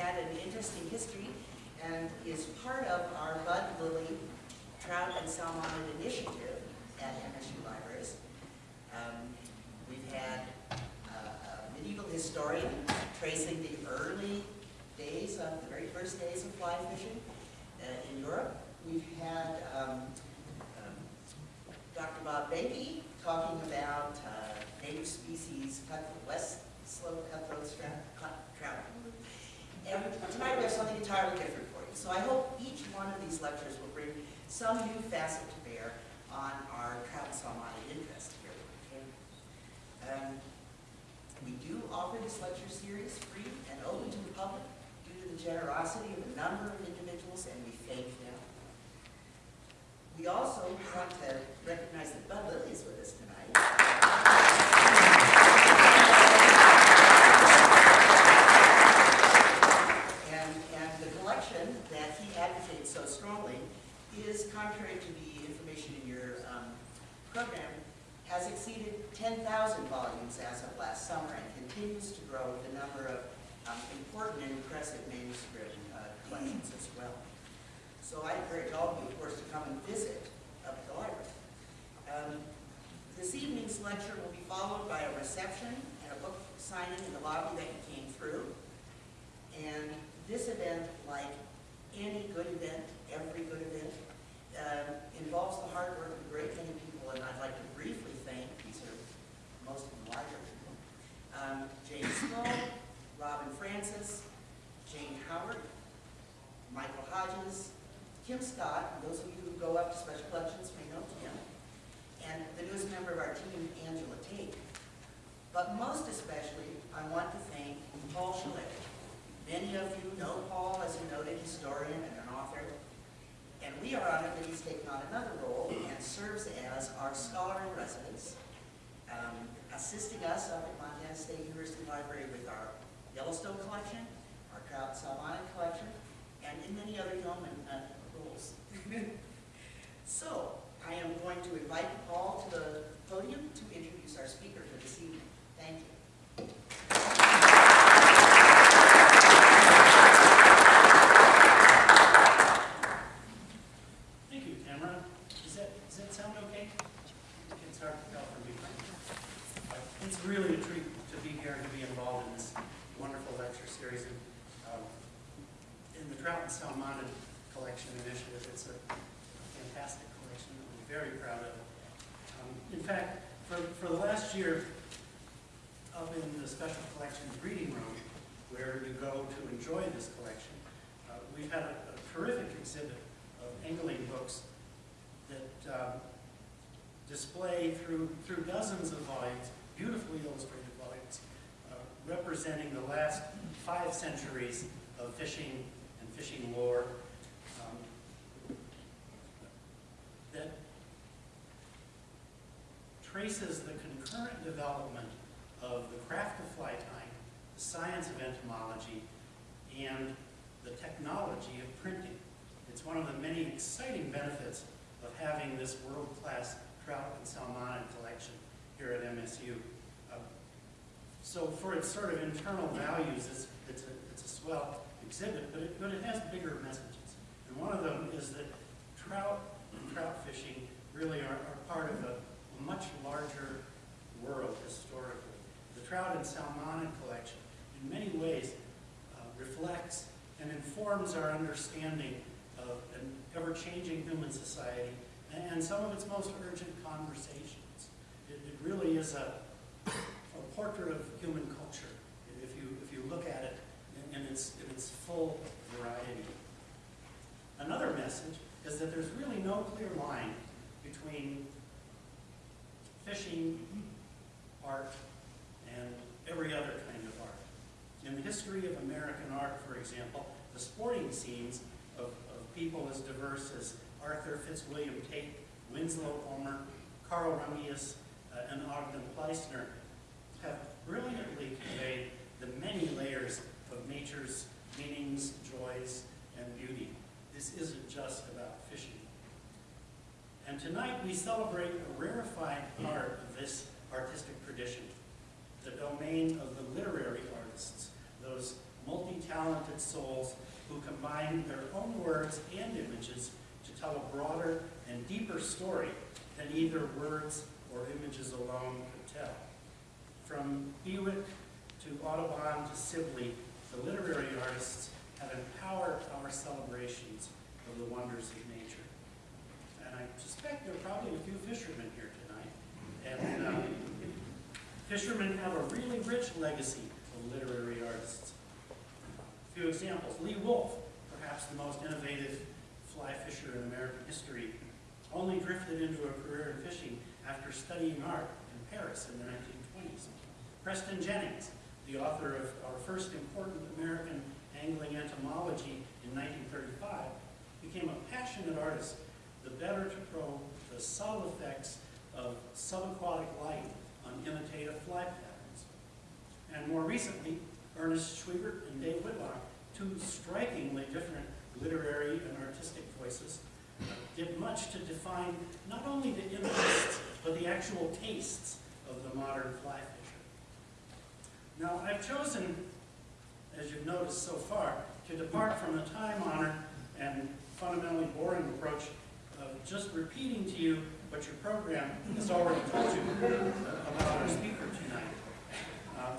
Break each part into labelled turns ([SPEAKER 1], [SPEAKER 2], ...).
[SPEAKER 1] had an interesting history and is part of our Bud Lilly Trout and Salmonid Initiative at MSU Libraries. Um, We've had uh, a medieval historian tracing the early days of, the very first days of fly fishing uh, in Europe. We've had um, um, Dr. Bob Behnke talking about uh, native species, cut- west slope cutthroat trout. Tonight we have something entirely different for you. So I hope each one of these lectures will bring some new facet to bear on our trout and salmonid interest here. Um, We do offer this lecture series free and open to the public due to the generosity of a number of individuals, and we thank them. We also want to recognize that Bud Lilly is with us tonight. And, and the collection that he advocates so strongly is contrary to the information in your um, program, has exceeded 10,000 volumes as of last summer and continues to grow with a number of um, important and impressive manuscript uh, collections as well. So I encourage all of you, of course, to come and visit up at the library. Um, This evening's lecture will be followed by a reception and a book signing in the lobby that you came through. And this event, like any good event, every good event, um, involves the hard work of a great many people, and I'd like to briefly thank, these are most of the library people, um, James Small, Robin Francis, Jane Howard, Michael Hodges, Kim Scott, those of you who go up to special collections may know Kim, and the newest member of our team, Angela Tate. But most especially, I want to thank Paul Schullery. Many of you know Paul as a noted historian and an author, and we are honored that he's taken on another role and serves as our scholar in residence, um, assisting us up at Montana State University Library with our Yellowstone collection, our Trout Salmon collection, and in many other yeoman uh, roles. So, I am going to invite Paul to the podium to introduce our speaker for this evening. Thank you.
[SPEAKER 2] Thank you, Tamara. Does that, does that sound okay? It's hard to tell from me. Uh, It's really a treat to be here and to be involved in this wonderful lecture series. And, um, In the Trout and Salmonid Collection Initiative, it's a fantastic collection that we're very proud of. Um, In fact, for, for the last year, up in the Special Collections Reading Room, where you go to enjoy this collection, uh, we've had a a terrific exhibit of angling books that um, display through, through dozens of volumes, beautifully illustrated volumes, uh, representing the last five centuries of fishing and fishing lore um, that traces the concurrent development of the craft of fly tying, the science of entomology, and the technology of printing. It's one of the many exciting benefits of having this world-class trout and salmonid collection here at MSU. Uh, So for its sort of internal values, it's, it's, a, it's a swell exhibit, but it, but it has bigger messages. And one of them is that trout and trout fishing really are, are part of a much larger world historically. The trout and salmonid collection, in many ways, uh, reflects and informs our understanding of an ever-changing human society and some of its most urgent conversations. It, it really is a, a portrait of human culture, if you, if you look at it in, in its, in its full variety. Another message is that there's really no clear line between fishing art and every other kind of art. In the history of American art, for example, the sporting scenes of, of people as diverse as Arthur Fitzwilliam Tait, Winslow Homer, Carl Rungius, uh, and Ogden Pleissner have brilliantly conveyed the many layers of nature's meanings, joys, and beauty. This isn't just about fishing tonight we celebrate a rarefied part of this artistic tradition, the domain of the literary artists, those multi-talented souls who combine their own words and images to tell a broader and deeper story than either words or images alone could tell. From Bewick to Audubon to Sibley, the literary artists have empowered our celebrations of the wonders of. And I suspect there are probably a few fishermen here tonight. And um, fishermen have a really rich legacy of literary artists. A few examples. Lee Wulff, perhaps the most innovative fly fisher in American history, only drifted into a career in fishing after studying art in Paris in the 1920s. Preston Jennings, the author of our first important American angling entomology in 1935, became a passionate artist, the better to probe the subtle effects of subaquatic light on imitative fly patterns. And more recently, Ernest Schwiebert and Dave Whitlock, two strikingly different literary and artistic voices, did much to define not only the interests, but the actual tastes of the modern fly fisher. Now, I've chosen, as you've noticed so far, to depart from the time-honored and fundamentally boring approach just repeating to you what your program has already told you about our speaker tonight. Um,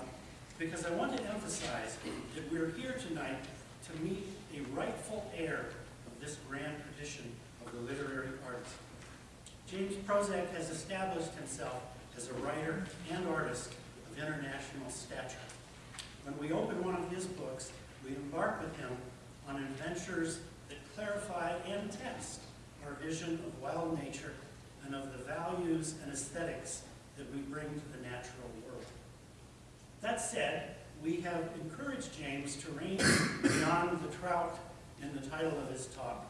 [SPEAKER 2] because I want to emphasize that we're here tonight to meet a rightful heir of this grand tradition of the literary arts. James Prosek has established himself as a writer and artist of international stature. When we open one of his books, we embark with him on adventures that clarify and test our vision of wild nature and of the values and aesthetics that we bring to the natural world. That said, we have encouraged James to range beyond the trout in the title of his talk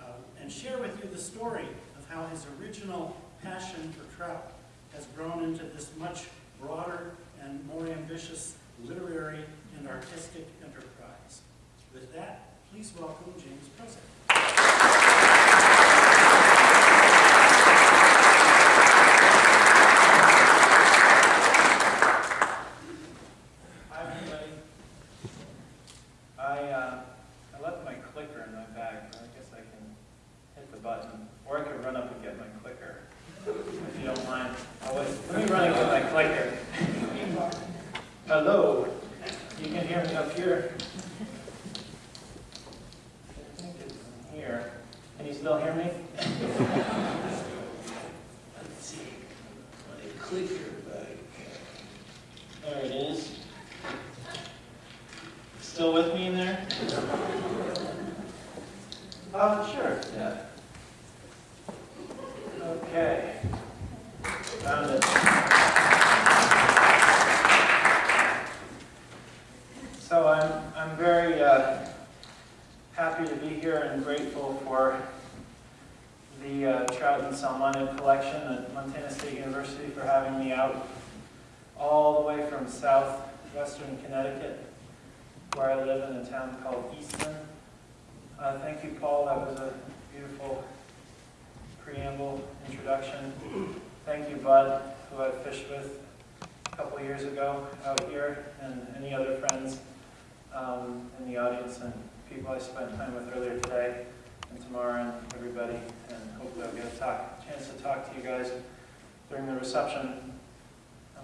[SPEAKER 2] uh, and share with you the story of how his original passion for trout has grown into this much broader and more ambitious literary and artistic enterprise. With that, please welcome James
[SPEAKER 3] Prosek.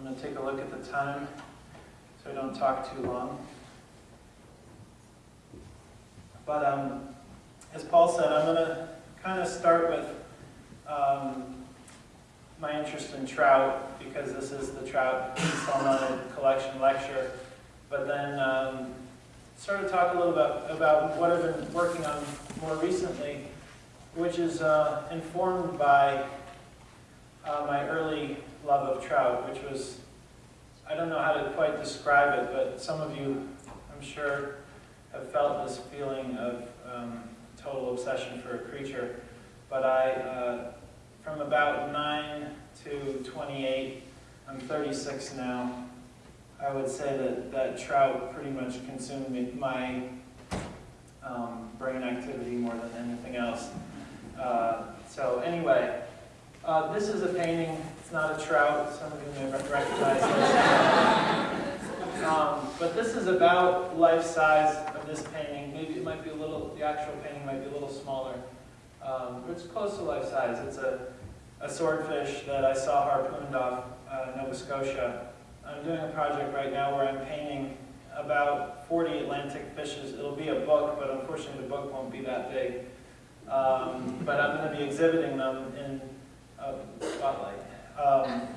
[SPEAKER 3] I'm going to take a look at the time so I don't talk too long. But um, as Paul said, I'm going to kind of start with um, my interest in trout because this is the Trout Salmonid Collection Lecture. But then um, sort of talk a little bit about what I've been working on more recently, which is uh, informed by uh, my early love of trout, which was, I don't know how to quite describe it, but some of you, I'm sure, have felt this feeling of um, total obsession for a creature. But I, uh, from about 9 to 28, I'm 36 now, I would say that, that trout pretty much consumed me, my um, brain activity more than anything else. Uh, so anyway, Uh, this is a painting, it's not a trout, some of you may rec- recognize this. Um, but this is about life size of this painting. Maybe it might be a little, the actual painting might be a little smaller. Um, but it's close to life size. It's a, a swordfish that I saw harpooned off uh, Nova Scotia. I'm doing a project right now where I'm painting about 40 Atlantic fishes. It'll be a book, but unfortunately the book won't be that big. Um, but I'm going to be exhibiting them in a spotlight. Um,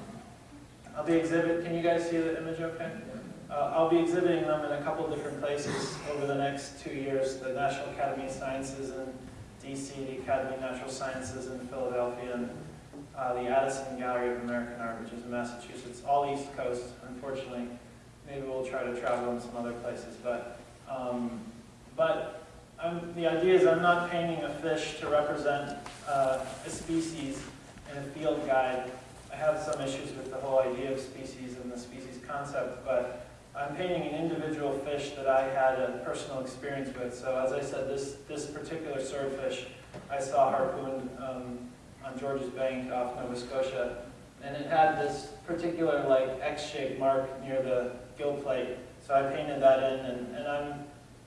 [SPEAKER 3] I'll be exhibit. Can you guys see the image? Okay. Uh, I'll be exhibiting them in a couple different places over the next two years: the National Academy of Sciences in D.C., the Academy of Natural Sciences in Philadelphia, and uh, the Addison Gallery of American Art, which is in Massachusetts, all East Coast. Unfortunately, maybe we'll try to travel in some other places, but um, but I'm, the idea is I'm not painting a fish to represent uh, a species in a field guide. I have some issues with the whole idea of species and the species concept, but I'm painting an individual fish that I had a personal experience with. So as I said, this, this particular swordfish I saw harpooned um, on George's Bank off Nova Scotia, and it had this particular like X-shaped mark near the gill plate. So I painted that in, and, and I'm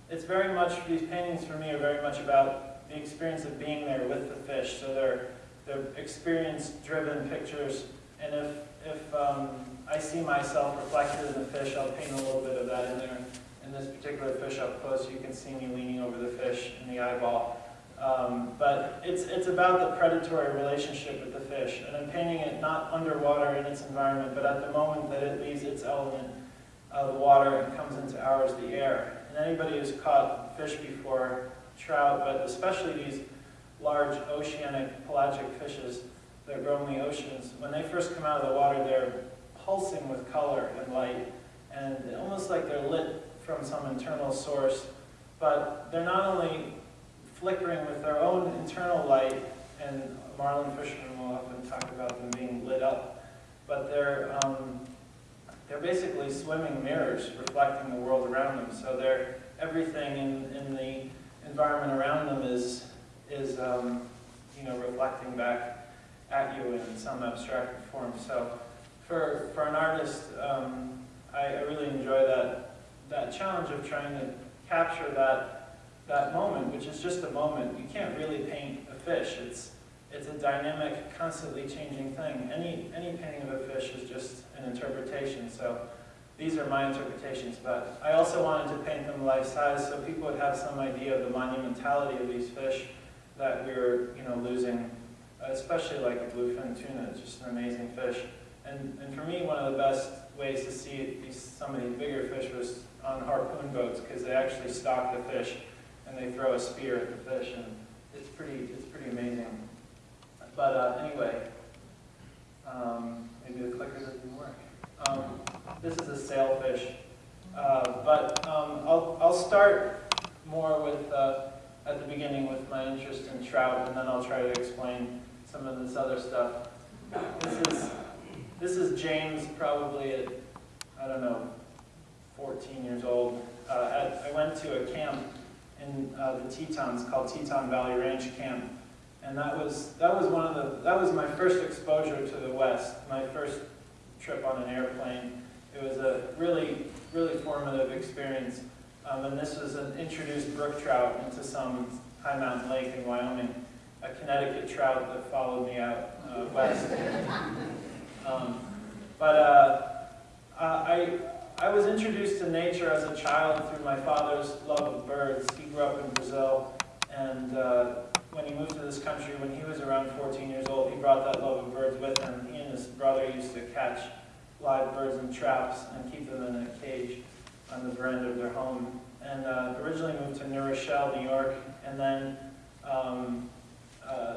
[SPEAKER 3] it's very much, these paintings for me are very much about the experience of being there with the fish. So they're, they're experience-driven pictures. And if, if um, I see myself reflected in the fish, I'll paint a little bit of that in there. In this particular fish up close, you can see me leaning over the fish in the eyeball. Um, but it's, it's about the predatory relationship with the fish. And I'm painting it not underwater in its environment, but at the moment that it leaves its element, uh, the water, and comes into ours, the air. And anybody who's caught fish before, trout, but especially these large oceanic pelagic fishes that grow in the oceans, when they first come out of the water, they're pulsing with color and light, and almost like they're lit from some internal source. But they're not only flickering with their own internal light, and marlin fishermen will often talk about them being lit up, but they're um, they're basically swimming mirrors reflecting the world around them. So they're everything in, in the environment around them is is um, you know reflecting back at you in some abstract form. So for for an artist, um, I, I really enjoy that that challenge of trying to capture that that moment, which is just a moment. You can't really paint a fish. It's it's a dynamic, constantly changing thing. Any, any painting of a fish is just an interpretation, so these are my interpretations, but I also wanted to paint them life-size so people would have some idea of the monumentality of these fish that we were you know, losing, especially like a bluefin tuna, it's just an amazing fish. And, and for me, one of the best ways to see these, some of these bigger fish was on harpoon boats, because they actually stock the fish and they throw a spear at the fish, and it's pretty, it's pretty amazing. But uh, anyway, um, maybe the clicker doesn't work. Um, this is a sailfish, uh, but um, I'll, I'll start more with, uh, at the beginning with my interest in trout, and then I'll try to explain some of this other stuff. This is, this is James probably at, I don't know, 14 years old. Uh, at, I went to a camp in uh, the Tetons called Teton Valley Ranch Camp, and that was, that was one of the, that was my first exposure to the West, my first trip on an airplane. It was a really, really formative experience. Um, and this was an introduced brook trout into some high mountain lake in Wyoming, a Connecticut trout that followed me out uh, west. Um, but uh, I, I was introduced to nature as a child through my father's love of birds. He grew up in Brazil, and uh, when he moved to this country, when he was around 14 years old, he brought that love of birds with him. He and his brother used to catch live birds in traps and keep them in a cage on the veranda of their home. And uh, originally moved to New Rochelle, New York, and then um, uh,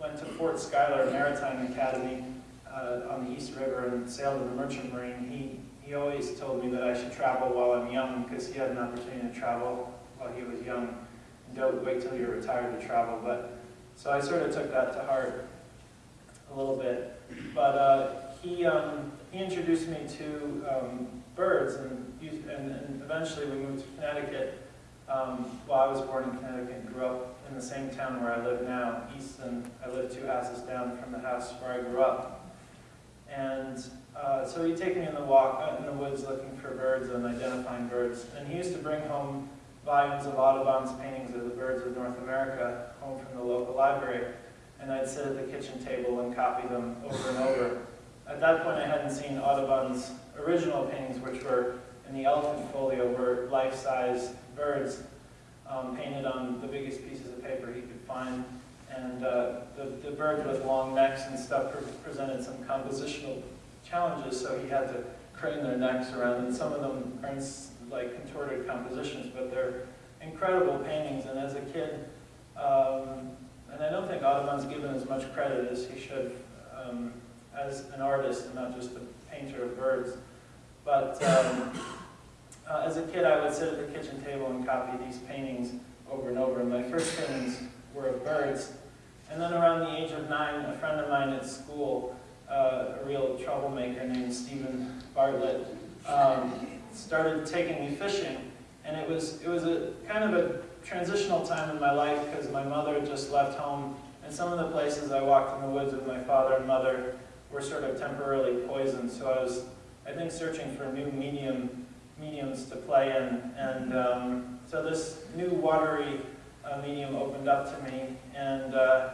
[SPEAKER 3] went to Fort Schuyler Maritime Academy uh, on the East River and sailed in the Merchant Marine. He, he always told me that I should travel while I'm young because he had an opportunity to travel while he was young don't wait till you're retired to travel. But so I sort of took that to heart a little bit. But uh, he um, he introduced me to um, birds, and, and, and eventually we moved to Connecticut. Um, well, I was born in Connecticut and grew up in the same town where I live now, Easton. I live two houses down from the house where I grew up. And uh, so he'd take me in the walk out in the woods looking for birds and identifying birds. And he used to bring home volumes of Audubon's paintings of the birds of North America home from the local library. And I'd sit at the kitchen table and copy them over and over. At that point, I hadn't seen Audubon's original paintings, which were in the elephant folio, were life-size birds um, painted on the biggest pieces of paper he could find. And uh, the, the birds with long necks and stuff pre presented some compositional challenges, so he had to crane their necks around, and some of them are like contorted compositions, but they're incredible paintings. And as a kid, um, and I don't think Audubon's given as much credit as he should um, as an artist and not just a painter of birds. But um, uh, as a kid, I would sit at the kitchen table and copy these paintings over and over. And my first paintings were of birds. And then around the age of nine, a friend of mine at school, uh, a real troublemaker named Stephen Bartlett, um, started taking me fishing. And it was, it was a kind of a transitional time in my life because my mother had just left home. And some of the places I walked in the woods with my father and mother were sort of temporarily poisoned. So I was, I think, searching for new medium mediums to play in. And um, so this new watery uh, medium opened up to me, and uh,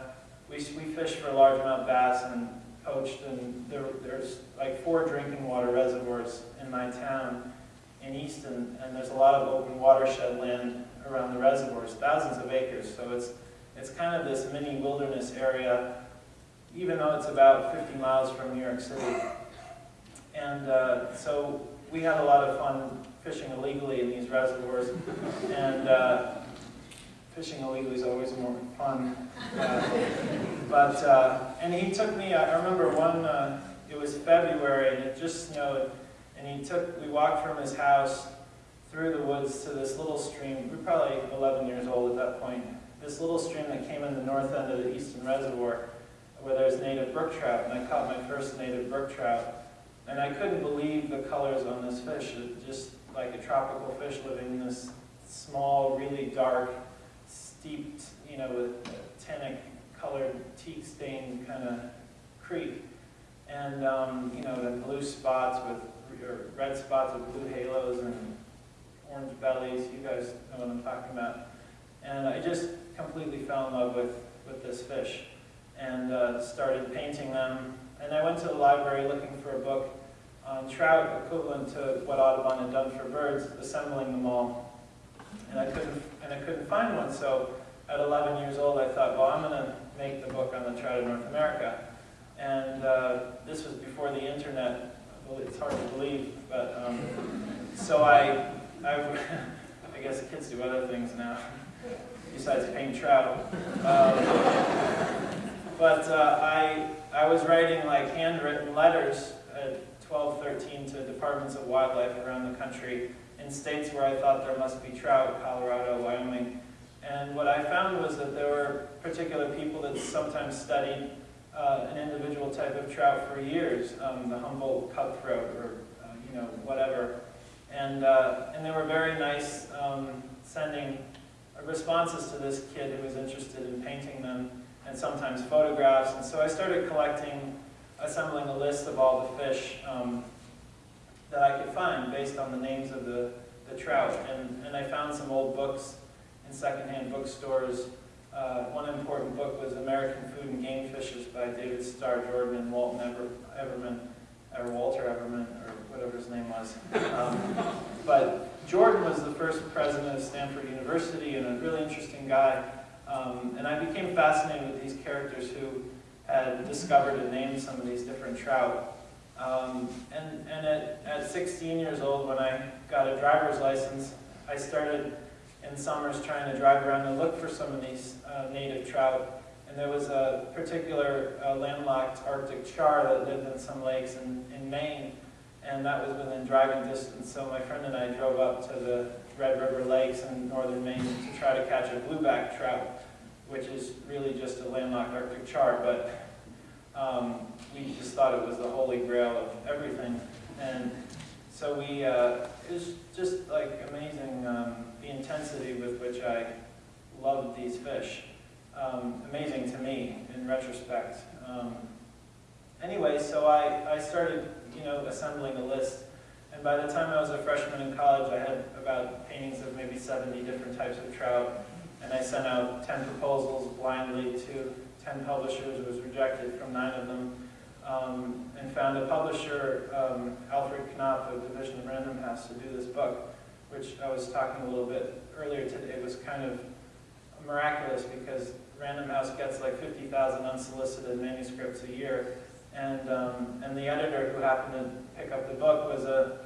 [SPEAKER 3] we, we fished for largemouth bass and poached, and there, there's like four drinking water reservoirs in my town in Easton, and there's a lot of open watershed land around the reservoirs, thousands of acres, so it's, it's kind of this mini wilderness area, even though it's about 50 miles from New York City. And uh, so we had a lot of fun fishing illegally in these reservoirs, and uh, fishing illegally is always more fun. Uh, but uh, and he took me. I remember one. Uh, it was February, and it just snowed, and he took. We walked from his house through the woods to this little stream. We were probably 11 years old at that point. This little stream that came in the north end of the eastern Reservoir, where there's native brook trout, and I caught my first native brook trout. And I couldn't believe the colors on this fish. It just like a tropical fish living in this small, really dark, steeped, you know, with tannic colored, teak stained kind of creek. And, um, you know, the blue spots with, or red spots with blue halos and orange bellies. You guys know what I'm talking about. And I just completely fell in love with, with this fish and uh, started painting them. And I went to the library looking for a book on trout equivalent to what Audubon had done for birds, assembling them all. And I couldn't, and I couldn't find one, so at 11 years old I thought, well, I'm going to make the book on the trout of North America. And uh, this was before the internet. It's hard to believe, but um, so I, I, I guess kids do other things now besides paint trout. Um, but uh, I, I was writing like handwritten letters at 12, 13 to departments of wildlife around the country in states where I thought there must be trout, Colorado, Wyoming. And what I found was that there were particular people that sometimes studied uh, an individual type of trout for years, um, the Humboldt cutthroat or, uh, you know, whatever. And, uh, and they were very nice um, sending responses to this kid who was interested in painting them and sometimes photographs. And so I started collecting, assembling a list of all the fish um, that I could find based on the names of the, the trout. And, and I found some old books in secondhand bookstores. Uh, one important book was American Food and Game Fishes by David Starr Jordan and Walton Ever, Everman, or Walter Everman, or whatever his name was. Um, but Jordan was the first president of Stanford University and a really interesting guy. Um, and I became fascinated with these characters who had discovered and named some of these different trout. Um, and and at, at 16 years old, when I got a driver's license, I started in summers trying to drive around and look for some of these uh, native trout. And there was a particular uh, landlocked Arctic char that lived in some lakes in, in Maine, and that was within driving distance. So my friend and I drove up to the Red River Lakes in northern Maine to try to catch a blueback trout, which is really just a landlocked Arctic char, but um, we just thought it was the holy grail of everything. And so we, uh, it was just like amazing, um, the intensity with which I loved these fish. Um, amazing to me in retrospect. Um, anyway, so I, I started, you know, assembling a list. And by the time I was a freshman in college, I had about paintings of maybe 70 different types of trout. And I sent out 10 proposals blindly to 10 publishers, was rejected from nine of them, um, and found a publisher, um, Alfred Knopf of Division of Random House, to do this book, which I was talking a little bit earlier today. It was kind of miraculous because Random House gets like 50,000 unsolicited manuscripts a year, and, um, and the editor who happened to pick up the book was a,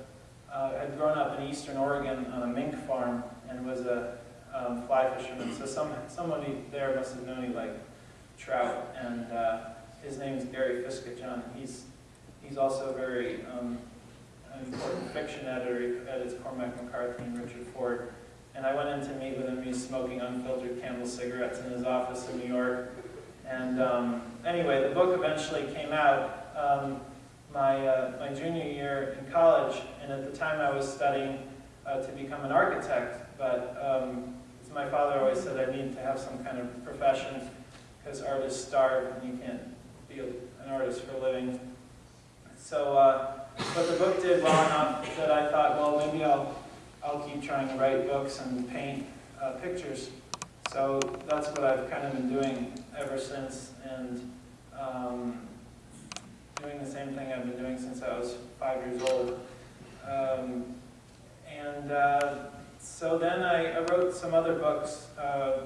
[SPEAKER 3] uh, had grown up in eastern Oregon on a mink farm and was a um, fly fisherman. So some, somebody there must have known he liked trout, and uh, his name is Gary Fisketjon. He's, he's also very um, important fiction editor. He edits Cormac McCarthy and Richard Ford. And I went in to meet with him. He's smoking unfiltered Camel cigarettes in his office in New York. And um, anyway, the book eventually came out um, my, uh, my junior year in college. And at the time I was studying uh, to become an architect. But um, my father always said, I need to have some kind of profession because artists starve and you can't be an artist for a living. So, uh, but the book did well enough that I thought, well, maybe I'll, I'll keep trying to write books and paint uh, pictures. So that's what I've kind of been doing ever since, and um, doing the same thing I've been doing since I was five years old. Um, and uh, so then I, I, wrote some other books. Uh,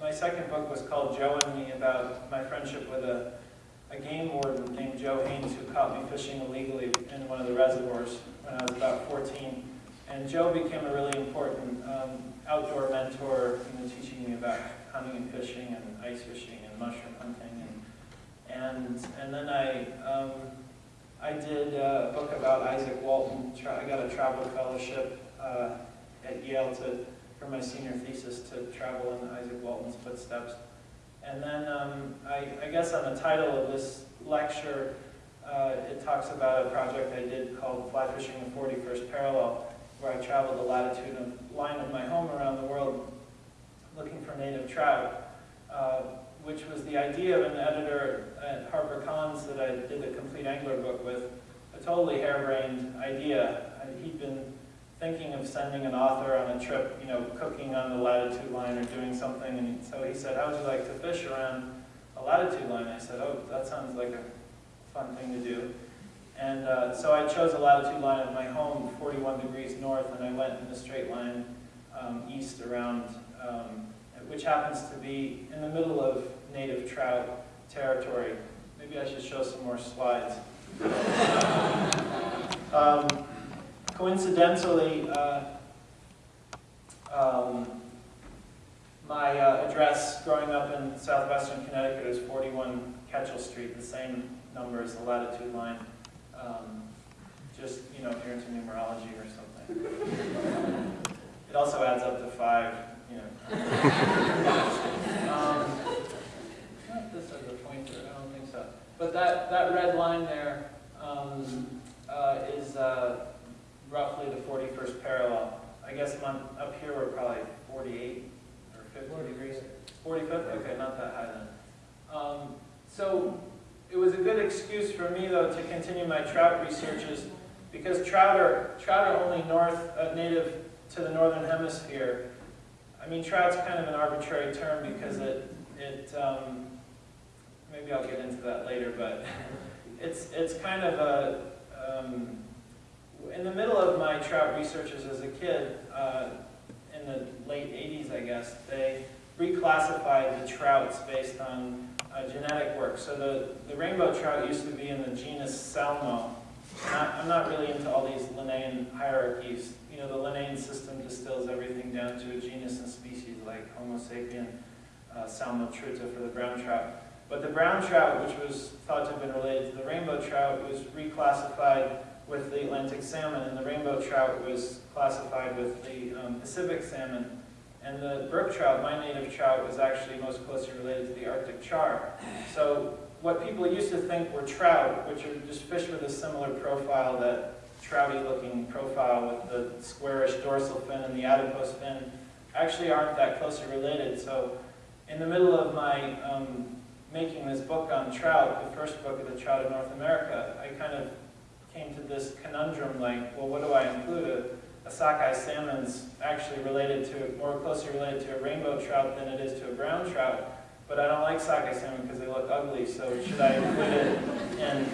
[SPEAKER 3] my second book was called Joe and Me, about my friendship with a, a game warden named Joe Haynes who caught me fishing illegally in one of the reservoirs when I was about 14. And Joe became a really important um, outdoor mentor, teaching me about hunting and fishing and ice fishing and mushroom hunting. And, and, and then I, um, I did a book about Izaak Walton. I got a travel fellowship uh, at Yale to, for my senior thesis to travel in Izaak Walton's footsteps. And then um, I, I, guess on the title of this lecture, uh, it talks about a project I did called Fly Fishing the 41st Parallel, where I traveled the latitude of line of my home around the world looking for native trout, uh, which was the idea of an editor at HarperCollins that I did the Complete Angler book with, a totally harebrained idea. He'd been thinking of sending an author on a trip, you know, cooking on the latitude line or doing something, and so he said, how would you like to fish around a latitude line? I said, oh, that sounds like a fun thing to do. And uh, so I chose a latitude line of my home, 41 degrees north, and I went in a straight line um, east around, um, which happens to be in the middle of native trout territory. Maybe I should show some more slides. um, coincidentally, uh, um, my uh, address growing up in southwestern Connecticut is 41 Ketchel Street, the same number as the latitude line. Um, just, you know, you're into numerology or something. it also adds up to five, you know. um, not this as a pointer, I don't think so. But that, that red line there um, uh, is uh, roughly the 41st parallel. I guess I'm up here we're probably 48 or 50 degrees. 45th? Okay, not that high then. Um, so it was a good excuse for me, though, to continue my trout researches because trout are, trout are only north, uh, native to the northern hemisphere. I mean, trout's kind of an arbitrary term because it, it um, maybe I'll get into that later, but it's, it's kind of a, um, in the middle of my trout researches as a kid, uh, in the late 80s, I guess, they reclassified the trouts based on uh, genetic work. So the, the rainbow trout used to be in the genus Salmo. Not, I'm not really into all these Linnaean hierarchies. You know, the Linnaean system distills everything down to a genus and species like Homo sapien, uh, Salmo trutta for the brown trout. But the brown trout, which was thought to have been related to the rainbow trout, was reclassified with the Atlantic salmon, and the rainbow trout was classified with the um, Pacific salmon. And the brook trout, my native trout, was actually most closely related to the Arctic char. So what people used to think were trout, which are just fish with a similar profile that trouty looking profile with the squarish dorsal fin and the adipose fin actually aren't that closely related. So in the middle of my um, making this book on trout, the first book of the trout of North America, I kind of came to this conundrum like, well, what do I include? A, a sockeye salmon's actually related to, more closely related to a rainbow trout than it is to a brown trout. But I don't like sockeye salmon because they look ugly, so should I include it? And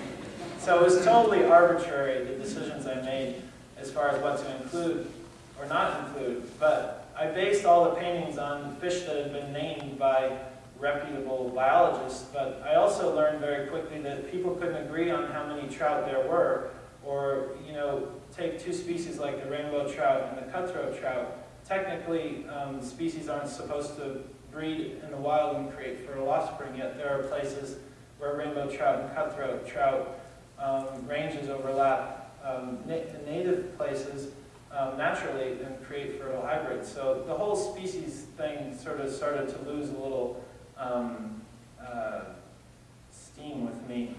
[SPEAKER 3] so it was totally arbitrary, the decisions I made as far as what to include or not include. But I based all the paintings on fish that had been named by reputable biologists, but I also learned very quickly that people couldn't agree on how many trout there were, or, you know, take two species like the rainbow trout and the cutthroat trout. Technically, um, species aren't supposed to breed in the wild and create fertile offspring, yet there are places where rainbow trout and cutthroat trout um, ranges overlap. Um, na native places um, naturally and create fertile hybrids. So the whole species thing sort of started to lose a little um, uh, steam with me.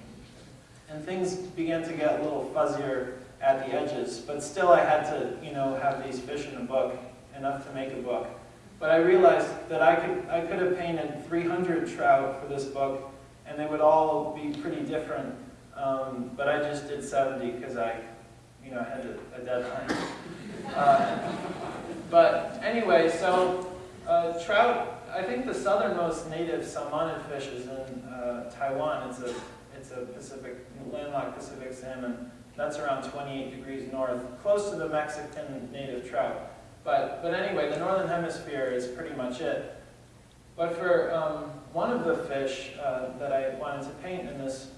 [SPEAKER 3] And things began to get a little fuzzier at the edges, but still I had to, you know, have these fish in a book, enough to make a book. But I realized that I could, I could have painted 300 trout for this book, and they would all be pretty different. Um, but I just did 70 because I, you know, had a, a deadline. Uh, but anyway, so uh, trout, I think the southernmost native salmonid fish is in uh, Taiwan. It's a, it's a Pacific, landlocked Pacific salmon. That's around 28 degrees north, close to the Mexican native trout. But, but anyway, the northern hemisphere is pretty much it. But for um, one of the fish uh, that I wanted to paint in this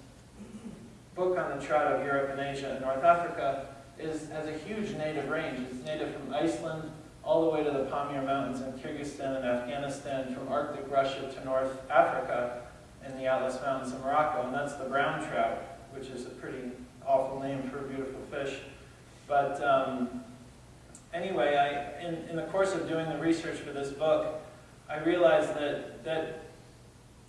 [SPEAKER 3] book on the trout of Europe and Asia and North Africa is, has a huge native range. It's native from Iceland all the way to the Pamir Mountains in Kyrgyzstan and Afghanistan, from Arctic Russia to North Africa in the Atlas Mountains of Morocco, and that's the brown trout, which is a pretty awful name for a beautiful fish. But um, anyway, I, in, in the course of doing the research for this book, I realized that, that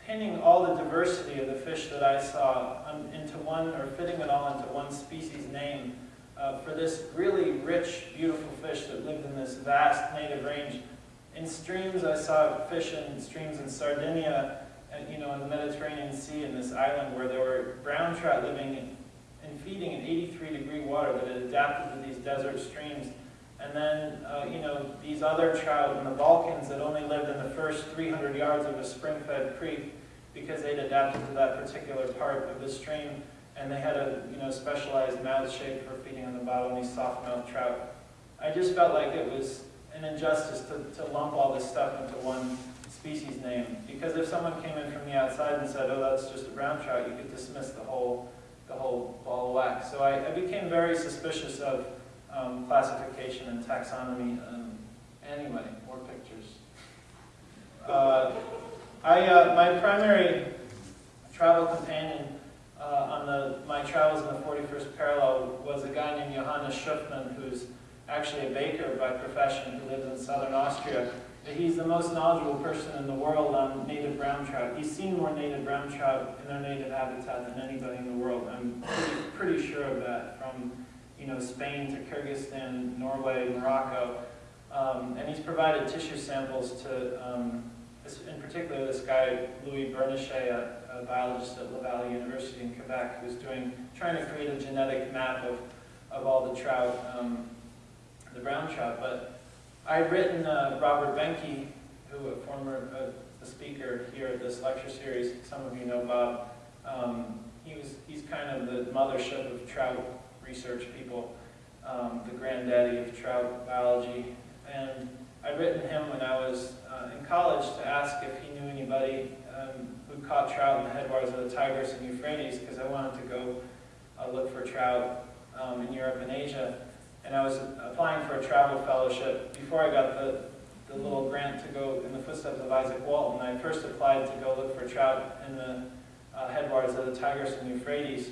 [SPEAKER 3] pinning all the diversity of the fish that I saw um, into one, or fitting it all into one species name, uh, for this really rich, beautiful fish that lived in this vast native range. In streams, I saw fish in streams in Sardinia, and, you know, in the Mediterranean Sea, in this island where there were brown trout living and feeding in 83 degree water that had adapted to these desert streams. And then, uh, you know, these other trout in the Balkans that only lived in the first 300 yards of a spring-fed creek because they'd adapted to that particular part of the stream and they had a you know specialized mouth shape for feeding on the bottom these soft-mouthed trout. I just felt like it was an injustice to, to lump all this stuff into one species name because if someone came in from the outside and said, oh, that's just a brown trout, you could dismiss the whole the whole ball of wax. So I, I became very suspicious of um, classification and taxonomy. Um, anyway, more pictures. Uh, I, uh, my primary travel companion uh, on the, my travels in the 41st parallel was a guy named Johannes Schöffmann, who's actually a baker by profession who lives in southern Austria. He's the most knowledgeable person in the world on native brown trout. He's seen more native brown trout in their native habitat than anybody in the world. I'm pretty, pretty sure of that, from you know Spain to Kyrgyzstan, Norway, Morocco. Um, and he's provided tissue samples to, um, in particular, this guy, Louis Bernatchez, a, biologist at Laval University in Quebec, who's doing, trying to create a genetic map of, of all the trout, um, the brown trout. But I'd written uh, Robert Behnke, who a former uh, a speaker here at this lecture series, some of you know Bob. Um, he was, he's kind of the mothership of trout research people, um, the granddaddy of trout biology. And I'd written him when I was uh, in college to ask if he knew anybody um, who caught trout in the headwaters of the Tigris and Euphrates because I wanted to go uh, look for trout um, in Europe and Asia. And I was applying for a travel fellowship before I got the, the little grant to go in the footsteps of Izaak Walton. I first applied to go look for trout in the uh, headwaters of the Tigris and Euphrates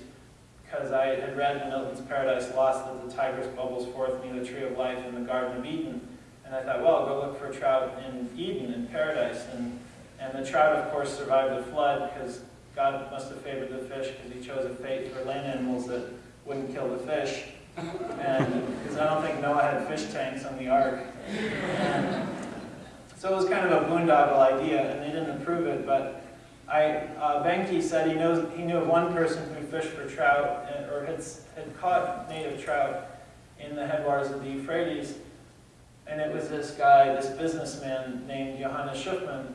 [SPEAKER 3] because I had read in Milton's Paradise Lost that the Tigris bubbles forth near the tree of life in the Garden of Eden. And I thought, well, I'll go look for trout in Eden, in Paradise. And, and the trout, of course, survived the flood because God must have favored the fish because he chose a fate for land animals that wouldn't kill the fish. and, because I don't think Noah had fish tanks on the ark. And so it was kind of a boondoggle idea, and they didn't approve it, but I, uh, Behnke said he knows, he knew of one person who fished for trout, and- or had, had caught native trout in the headwaters of the Euphrates, and it was this guy, this businessman named Johannes Schöffmann,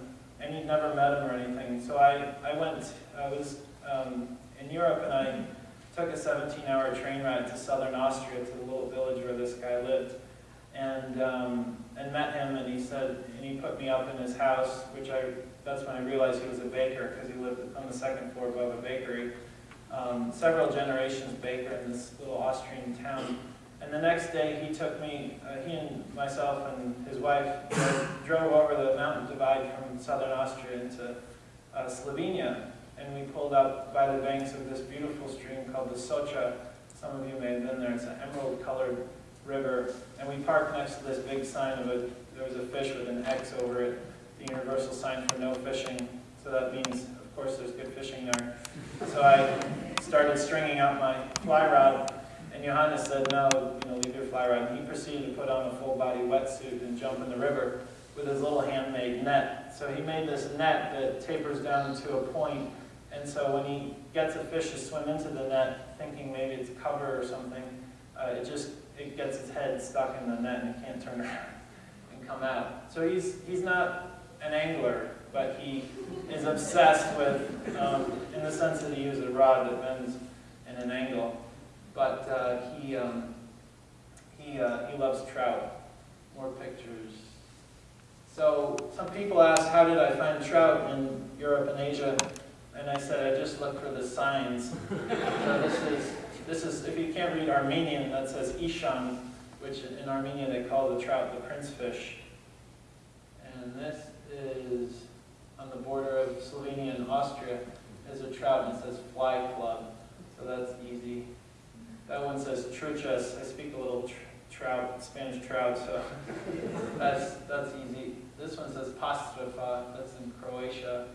[SPEAKER 3] and he'd never met him or anything. So I, I went, I was um, in Europe, and I took a 17-hour train ride to southern Austria to the little village where this guy lived, and um, and met him, and he said, and he put me up in his house, which I, that's when I realized he was a baker, because he lived on the second floor above a bakery. Um, several generations baker in this little Austrian town. And the next day, he took me, uh, he and myself and his wife drove- over the mountain divide from southern Austria into uh, Slovenia. And we pulled up by the banks of this beautiful stream called the Socha. Some of you may have been there. It's an emerald-colored river. And we parked next to this big sign of a, there was a fish with an X over it, the universal sign for no fishing. So that means, of course, there's good fishing there. So I started stringing out my fly rod, and Johannes said, no, you know, leave your fly rod. And he proceeded to put on a full-body wetsuit and jump in the river with his little handmade net. So he made this net that tapers down to a point. point, and so when he gets a fish to swim into the net, thinking maybe it's cover or something, uh, it just, it gets its head stuck in the net and it can't turn around and come out. So he's, he's not an angler, but he is obsessed with, um, in the sense that he uses a rod that bends in an angle. But uh, he, um, he, uh, he loves trout. More pictures. So some people ask, how did I find trout in Europe and Asia? And I said, I just looked for the signs. so this is, this is, if you can't read Armenian, that says Ishan, which in Armenia they call the trout the prince fish. And this is on the border of Slovenia and Austria. is a trout and it says fly club, so that's easy. That one says truchas. I speak a little tr trout, Spanish trout, so that's that's easy. This one says pastrava. That's in Croatia.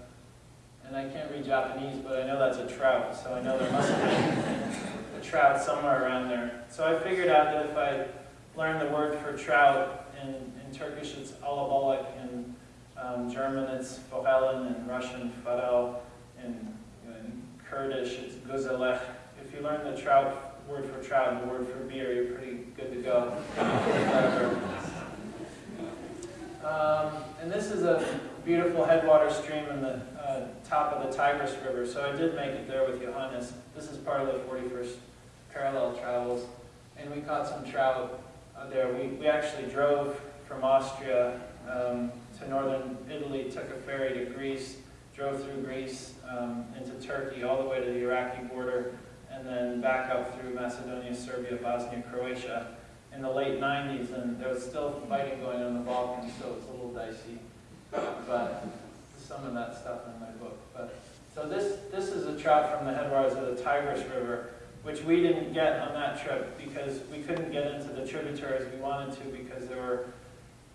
[SPEAKER 3] And I can't read Japanese, but I know that's a trout, so I know there must be a trout somewhere around there. So I figured out that if I learned the word for trout, in, in Turkish it's alabalık, in um, German it's forellen, in Russian farel, in, in Kurdish it's güzelek. If you learn the trout word for trout and word for beer, you're pretty good to go. um, and this is a beautiful headwater stream in the uh, top of the Tigris River, so I did make it there with Johannes. This is part of the 41st parallel travels, and we caught some trout uh, there. We, we actually drove from Austria um, to northern Italy, took a ferry to Greece, drove through Greece um, into Turkey, all the way to the Iraqi border, and then back up through Macedonia, Serbia, Bosnia, Croatia in the late 90s, and there was still fighting going on in the Balkans, so it's a little dicey. But some of that stuff in my book. But so this this is a trout from the headwaters of the Tigris River, which we didn't get on that trip because we couldn't get into the tributaries we wanted to because there were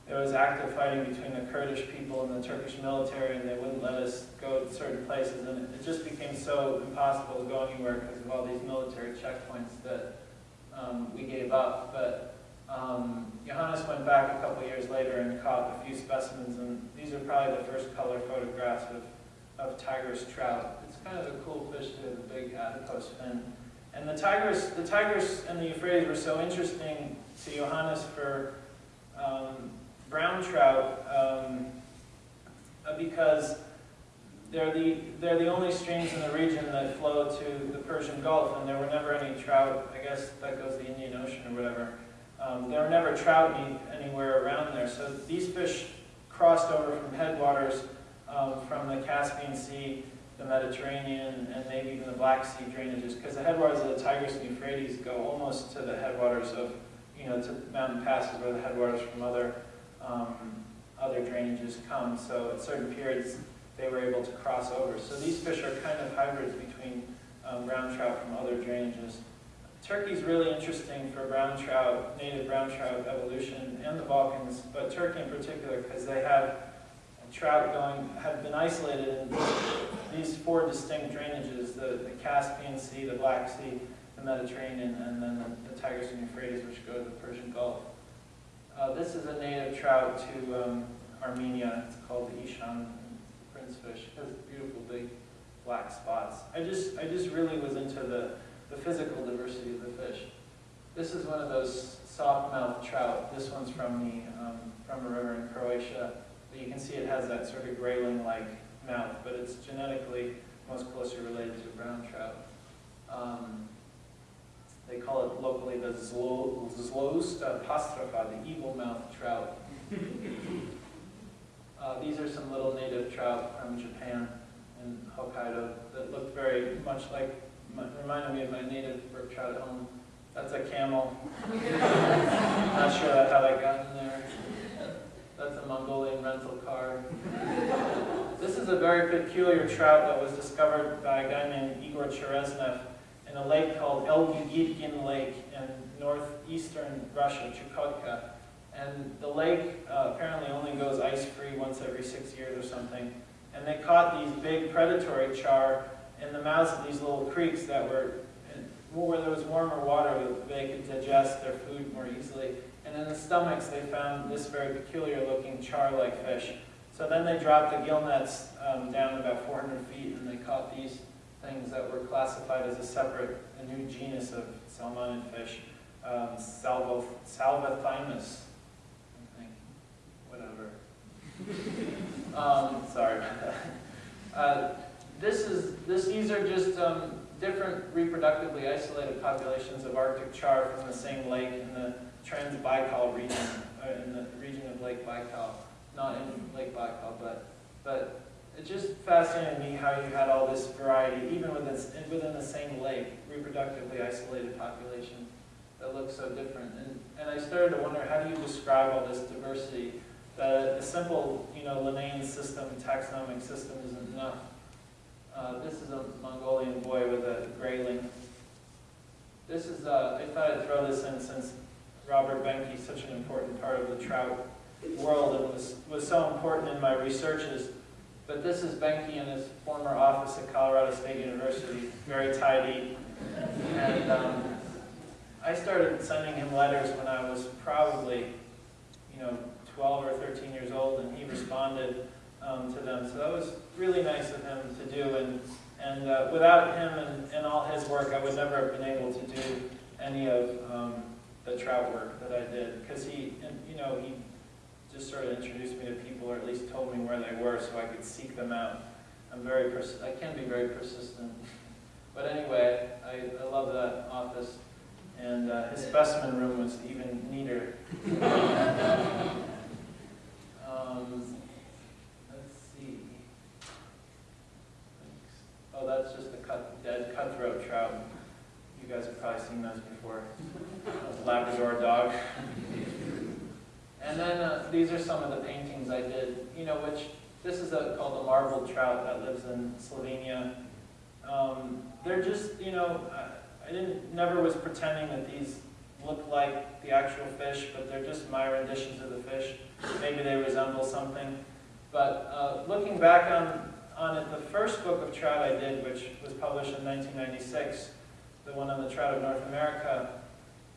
[SPEAKER 3] there was active fighting between the Kurdish people and the Turkish military, and they wouldn't let us go to certain places, and it, just became so impossible to go anywhere because of all these military checkpoints that um, we gave up. But um, Johannes went back a couple years later and caught a few specimens, and these are probably the first color photographs of, of Tigris trout. It's kind of a cool fish have a big adipose fin. And the tigers, the Tigris and the Euphrates were so interesting to Johannes for um, brown trout um, uh, because they're the, they're the only streams in the region that flow to the Persian Gulf, and there were never any trout, I guess that goes to the Indian Ocean or whatever. Um, there were never trout any, anywhere around there. So these fish crossed over from headwaters um, from the Caspian Sea, the Mediterranean, and maybe even the Black Sea drainages, because the headwaters of the Tigris and Euphrates go almost to the headwaters of, you know, to mountain passes where the headwaters from other, um, other drainages come. So at certain periods, they were able to cross over. So these fish are kind of hybrids between um, brown trout from other drainages. Turkey's really interesting for brown trout, native brown trout evolution, and the Balkans, but Turkey in particular, because they have trout going, have been isolated in these four distinct drainages, the, the Caspian Sea, the Black Sea, the Mediterranean, and then the, the Tigris and Euphrates, which go to the Persian Gulf. Uh, this is a native trout to um, Armenia. It's called the Ishan prince fish. It has beautiful big black spots. I just, I just really was into the, the physical diversity of the fish. This is one of those soft-mouthed trout. This one's from the um, from a river in Croatia. But you can see it has that sort of grayling-like mouth, but it's genetically most closely related to brown trout. Um, they call it locally the zlo, zlosta pastropha, the evil-mouthed trout. uh, these are some little native trout from Japan and Hokkaido that look very much like, reminded me of my native brook trout at home. That's a camel. Not sure how that got in there. That's a Mongolian rental car. This is a very peculiar trout that was discovered by a guy named Igor Chereshnev in a lake called Elgygytgyn Lake in northeastern Russia, Chukotka. And the lake uh, apparently only goes ice-free once every six years or something. And they caught these big predatory char in the mouths of these little creeks that were where there was warmer water, they could digest their food more easily. And in the stomachs, they found this very peculiar looking char-like fish. So then they dropped the gill nets um, down about 400 feet and they caught these things that were classified as a separate, a new genus of salmon fish, um, salvo, Salvethymus, I think, whatever. um, sorry. Uh, this is, this, these are just um, different reproductively isolated populations of Arctic char from the same lake in the Trans-Baikal region, uh, in the region of Lake Baikal, not in Lake Baikal, but, but it just fascinated me how you had all this variety, even within, within the same lake, reproductively isolated population that looks so different. And, and I started to wonder, how do you describe all this diversity? The, the simple, you know, Linnaean system, taxonomic system isn't enough. Uh, this is a Mongolian boy with a grayling. This is, uh, I thought I'd throw this in since Robert Behnke is such an important part of the trout world and was, was so important in my researches. But this is Behnke in his former office at Colorado State University, very tidy. And um, I started sending him letters when I was probably, you know, 12 or 13 years old, and he responded um, to them. So that was really nice of him to do. And, and uh, without him and, and all his work, I would never have been able to do any of um, the trout work that I did. Because he, you know, he just sort of introduced me to people, or at least told me where they were so I could seek them out. I'm very, pers I can be very persistent. But anyway, I, I love that office. And uh, his specimen room was even neater. um, let's see. Oh, that's just a cut, dead cutthroat trout. You guys have probably seen those before. Labrador dog. And then uh, these are some of the paintings I did, you know, which, this is a, called the marbled trout that lives in Slovenia. Um, they're just, you know, I, I didn't, never was pretending that these look like the actual fish, but they're just my renditions of the fish. Maybe they resemble something. But uh, looking back on, on it, the first book of trout I did, which was published in 1996, the one on the trout of North America,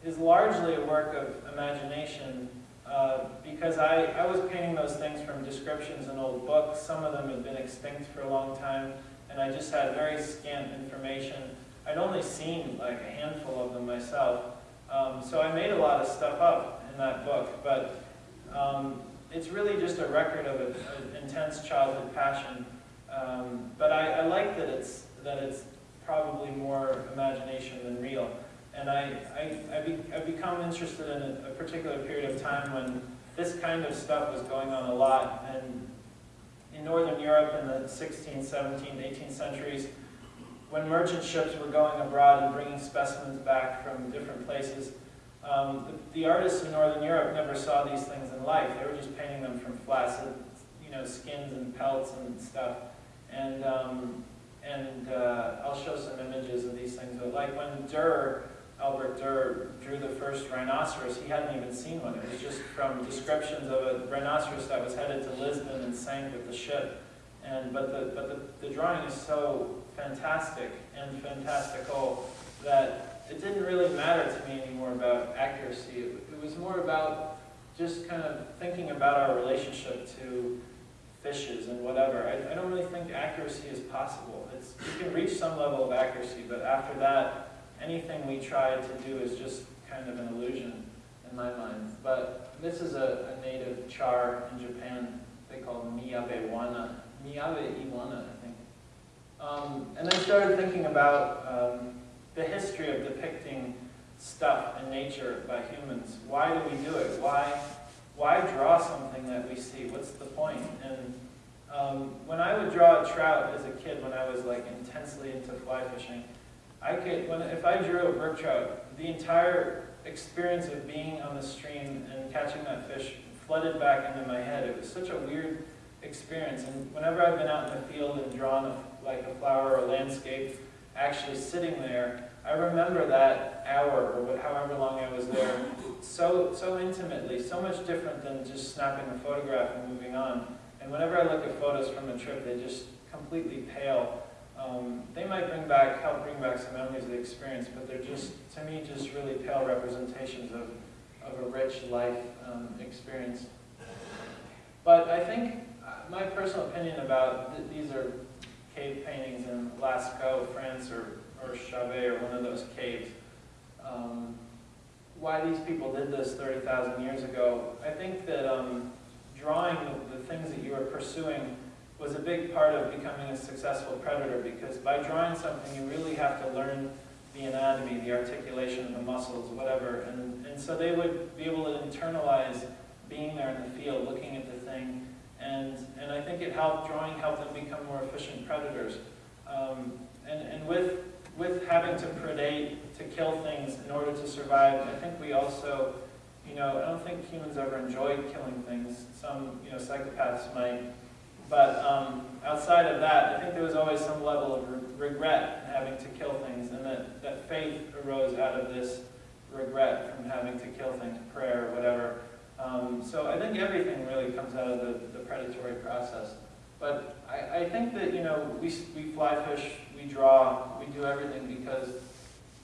[SPEAKER 3] is largely a work of imagination uh, because I, I was painting those things from descriptions in old books. Some of them had been extinct for a long time, and I just had very scant information. I'd only seen like a handful of them myself. Um, so I made a lot of stuff up in that book, but um, it's really just a record of an intense childhood passion. Um, but I, I like that it's, that it's probably more imagination than real. And I, I, I, be, I become interested in a, a, particular period of time when this kind of stuff was going on a lot. And in Northern Europe in the 16th, 17th, 18th centuries, when merchant ships were going abroad and bringing specimens back from different places, um, the, the, artists in Northern Europe never saw these things in life. They were just painting them from flaccid, you know, skins and pelts and stuff. And, um, and uh, I'll show some images of these things. But like when Durer Albert Durer drew the first rhinoceros, he hadn't even seen one. It was just from descriptions of a rhinoceros that was headed to Lisbon and sank with the ship. And, but the, but the, the drawing is so fantastic and fantastical that it didn't really matter to me anymore about accuracy. It, it was more about just kind of thinking about our relationship to fishes and whatever. I, I don't really think accuracy is possible. It's, you can reach some level of accuracy, but after that, anything we try to do is just kind of an illusion in my mind. But this is a, a native char in Japan they call miyabe wana, miyabe iwana, I think. Um, and I started thinking about um, the history of depicting stuff in nature by humans. Why do we do it? Why, why draw something that we see? What's the point? And um, when I would draw a trout as a kid, when I was like intensely into fly fishing, I could, when, if I drew a brook trout, the entire experience of being on the stream and catching that fish flooded back into my head. It was such a weird experience. And whenever I've been out in the field and drawn a, like a flower or a landscape, actually sitting there, I remember that hour or however long I was there so, so intimately, so much different than just snapping a photograph and moving on. And whenever I look at photos from a trip, they just completely pale. Um, they might bring back, help bring back some memories of the experience, but they're just, to me, just really pale representations of, of a rich life um, experience. But I think uh, my personal opinion about th these are cave paintings in Lascaux, France, or, or Chauvet, or one of those caves. Um, why these people did this 30,000 years ago, I think that um, drawing the, the things that you are pursuing was a big part of becoming a successful predator because by drawing something you really have to learn the anatomy, the articulation of the muscles, whatever. And, and so they would be able to internalize being there in the field, looking at the thing. And, and I think it helped, drawing helped them become more efficient predators. Um, and and with, with having to predate, to kill things in order to survive, I think we also, you know, I don't think humans ever enjoyed killing things. Some, you know, psychopaths might. But um, outside of that, I think there was always some level of re regret in having to kill things, and that, that faith arose out of this regret from having to kill things, prayer, whatever. Um, so I think everything really comes out of the, the predatory process. But I, I think that, you know, we, we fly fish, we draw, we do everything because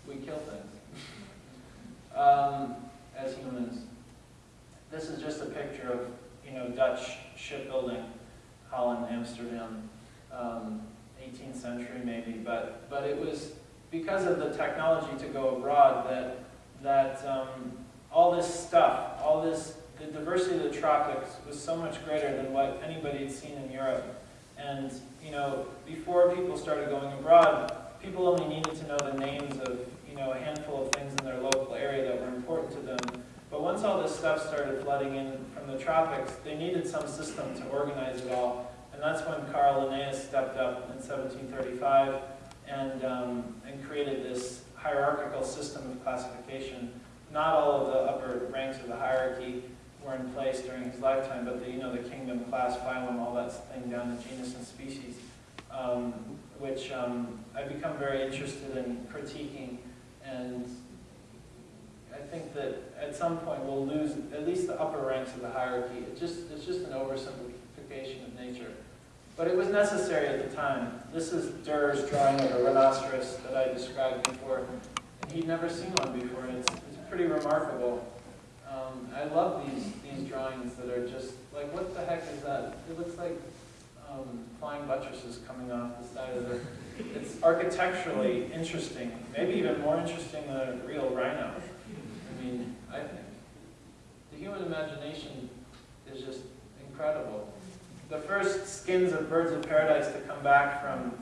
[SPEAKER 3] we kill things um, as humans. This is just a picture of, you know, Dutch shipbuilding, Holland, Amsterdam, um, 18th century maybe, but, but it was because of the technology to go abroad that, that um, all this stuff, all this, the diversity of the tropics was so much greater than what anybody had seen in Europe. And, you know, before people started going abroad, people only needed to know the names of, you know, a handful of things in their local area that were important to them. But once all this stuff started flooding in from the tropics, they needed some system to organize it all. And that's when Carl Linnaeus stepped up in 1735 and, um, and created this hierarchical system of classification. Not all of the upper ranks of the hierarchy were in place during his lifetime, but the, you know, the kingdom, class, phylum, all that thing down to genus and species, um, which um, I've become very interested in critiquing and I think that at some point we'll lose at least the upper ranks of the hierarchy. It just, it's just an oversimplification of nature. But it was necessary at the time. This is Durr's drawing of a rhinoceros that I described before. And he'd never seen one before, it's, it's pretty remarkable. Um, I love these, these drawings that are just, like, what the heck is that? It looks like um, flying buttresses coming off the side of the... It's architecturally interesting, maybe even more interesting than a real rhino. I mean, I think the human imagination is just incredible. The first skins of birds of paradise to come back from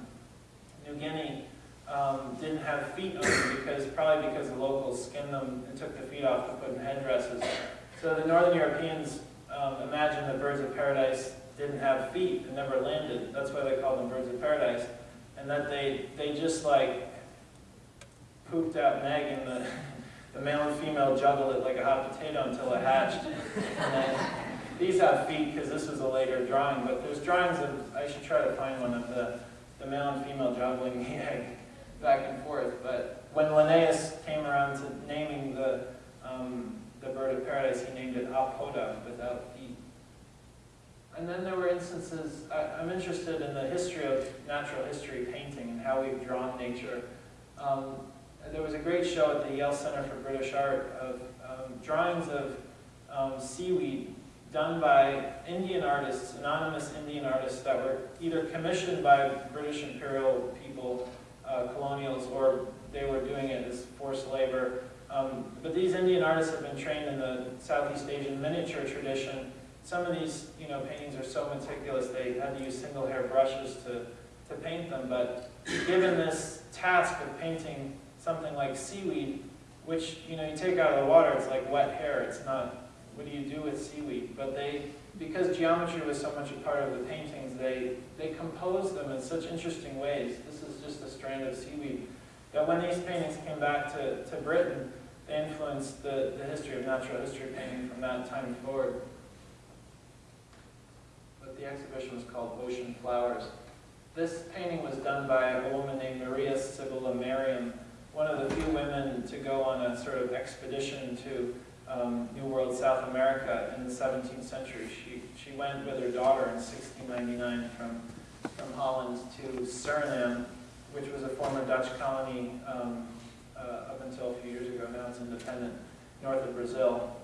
[SPEAKER 3] New Guinea um, didn't have feet on them because probably because the locals skinned them and took the feet off to put in headdresses. So the Northern Europeans um, imagined that birds of paradise didn't have feet and never landed. That's why they called them birds of paradise. And that they, they just like pooped out egg and the, the male and female juggled it like a hot potato until it hatched. And then, these have feet because this was a later drawing, but there's drawings of, I should try to find one of the, the male and female juggling the egg back and forth. But when Linnaeus came around to naming the, um, the bird of paradise, he named it Apoda, without feet. And then there were instances, I, I'm interested in the history of natural history painting and how we've drawn nature. Um, there was a great show at the Yale Center for British Art of um, drawings of um, seaweed done by Indian artists, anonymous Indian artists that were either commissioned by British imperial people, uh, colonials, or they were doing it as forced labor. Um, but these Indian artists have been trained in the Southeast Asian miniature tradition. Some of these, you know, paintings are so meticulous they had to use single hair brushes to, to paint them. But given this task of painting something like seaweed, which, you know, you take out of the water, it's like wet hair. It's not, what do you do with seaweed? But they, because geometry was so much a part of the paintings, they, they composed them in such interesting ways. This is just a strand of seaweed. That when these paintings came back to, to Britain, they influenced the, the history of natural history painting from that time forward. But the exhibition was called Ocean Flowers. This painting was done by a woman named Maria Sibylla Merian, one of the few women to go on a sort of expedition to um, New World South America in the 17th century. She, she went with her daughter in 1699 from, from Holland to Suriname, which was a former Dutch colony um, uh, up until a few years ago. Now it's independent, north of Brazil.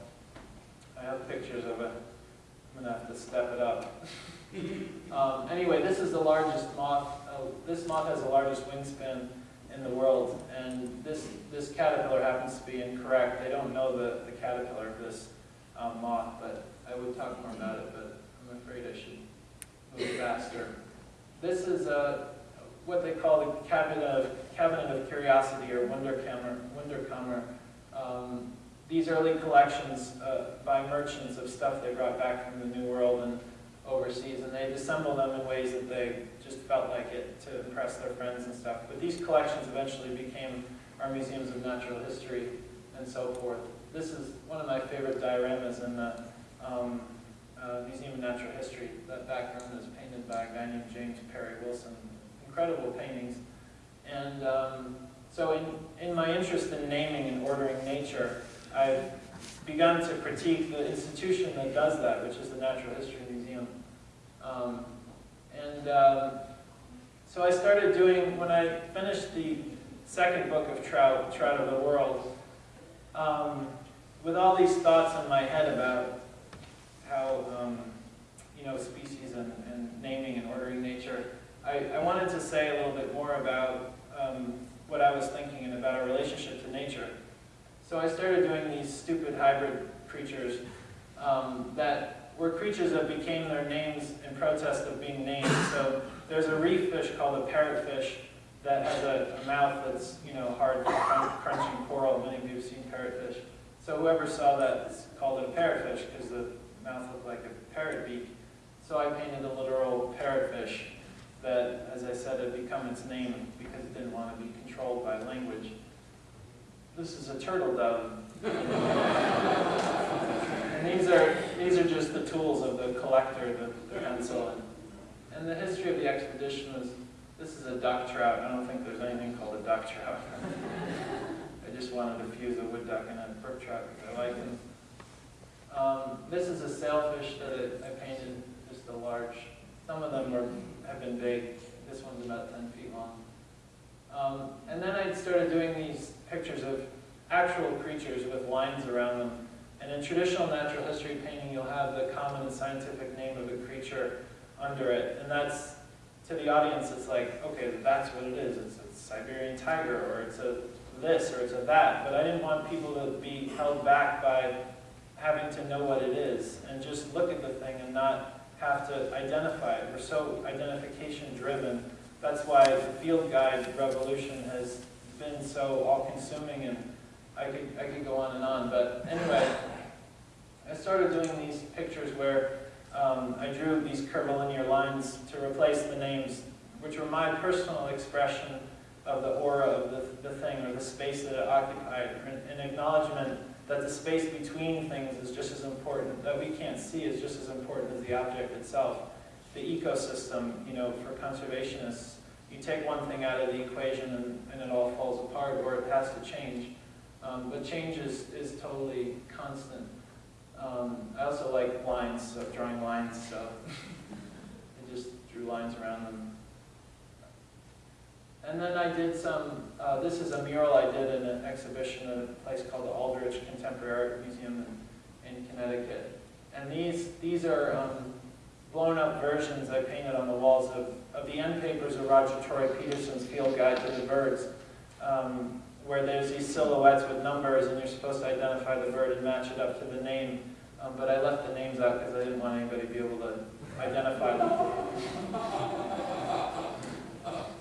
[SPEAKER 3] I have pictures of it. I'm going to have to step it up. um, anyway, this is the largest moth. Uh, this moth has the largest wingspan in the world, and this, this caterpillar happens to be incorrect. They don't know the, the caterpillar of this um, moth, but I would talk more about it, but I'm afraid I should move faster. This is uh, what they call the cabinet of, cabinet of curiosity, or Wunderkammer. Wunderkammer. Um, these early collections uh, by merchants of stuff they brought back from the New World and overseas, and they'd assemble them in ways that they just felt like it to impress their friends and stuff. But these collections eventually became our museums of natural history and so forth. This is one of my favorite dioramas in the um, uh, Museum of Natural History. That background is painted by a guy named James Perry Wilson. Incredible paintings. And um, so in, in my interest in naming and ordering nature, I've begun to critique the institution that does that, which is the Natural History Museum. Um, and um, so I started doing, when I finished the second book of Trout, Trout of the World, um, with all these thoughts in my head about how, um, you know, species and, and, naming and ordering nature, I, I, wanted to say a little bit more about um, what I was thinking and about our relationship to nature. So I started doing these stupid hybrid creatures um, that were creatures that became their names in protest of being named. So there's a reef fish called a parrotfish that has a, a mouth that's, you know, hard, crunching coral. Many of you have seen parrotfish. So whoever saw that called it a parrotfish because the mouth looked like a parrot beak. So I painted a literal parrotfish that, as I said, had become its name because it didn't want to be controlled by language. This is a turtle dove. and these are, these are just the tools of the collector, the, the pencil. And, and the history of the expedition was, this is a duck trout. I don't think there's anything called a duck trout. I just wanted to fuse a wood duck and a brook trout because I like them. Um, this is a sailfish that it, I painted, just a large, some of them have been big. This one's about 10 feet long. Um, and then I started doing these pictures of actual creatures with lines around them. And in traditional natural history painting, you'll have the common scientific name of a creature under it. And that's, to the audience, it's like, okay, that's what it is. It's a Siberian tiger, or it's a this, or it's a that. But I didn't want people to be held back by having to know what it is and just look at the thing and not have to identify it. We're so identification driven. That's why the field guide revolution has been so all-consuming, and I could, I could go on and on. But anyway, I started doing these pictures where um, I drew these curvilinear lines to replace the names, which were my personal expression of the aura of the, the thing, or the space that it occupied, an acknowledgement that the space between things is just as important, that we can't see is just as important as the object itself. The ecosystem, you know, for conservationists, you take one thing out of the equation and, and it all falls apart, or it has to change. Um, but change is, is totally constant. Um, I also like lines, so drawing lines, so I just drew lines around them. and then I did some, uh, this is a mural I did in an exhibition at a place called the Aldrich Contemporary Art Museum in, in Connecticut. And these, these are um, blown up versions I painted on the walls of, of the end papers of Roger Tory Peterson's Field Guide to the Birds, um, where there's these silhouettes with numbers and you're supposed to identify the bird and match it up to the name. Um, but I left the names out because I didn't want anybody to be able to identify them.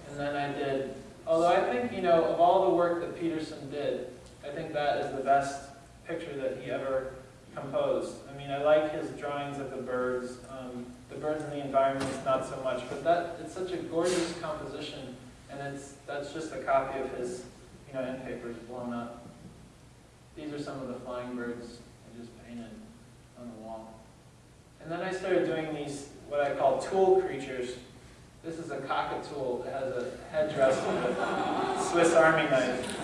[SPEAKER 3] And then I did, although I think, you know, of all the work that Peterson did, I think that is the best picture that he ever composed. I mean, I like his drawings of the birds. Um, the birds and the environment not so much, but that it's such a gorgeous composition, and it's that's just a copy of his, you know, papers blown up. These are some of the flying birds I just painted on the wall. And then I started doing these, what I call tool creatures. This is a cockatool that has a headdress with a Swiss Army knife.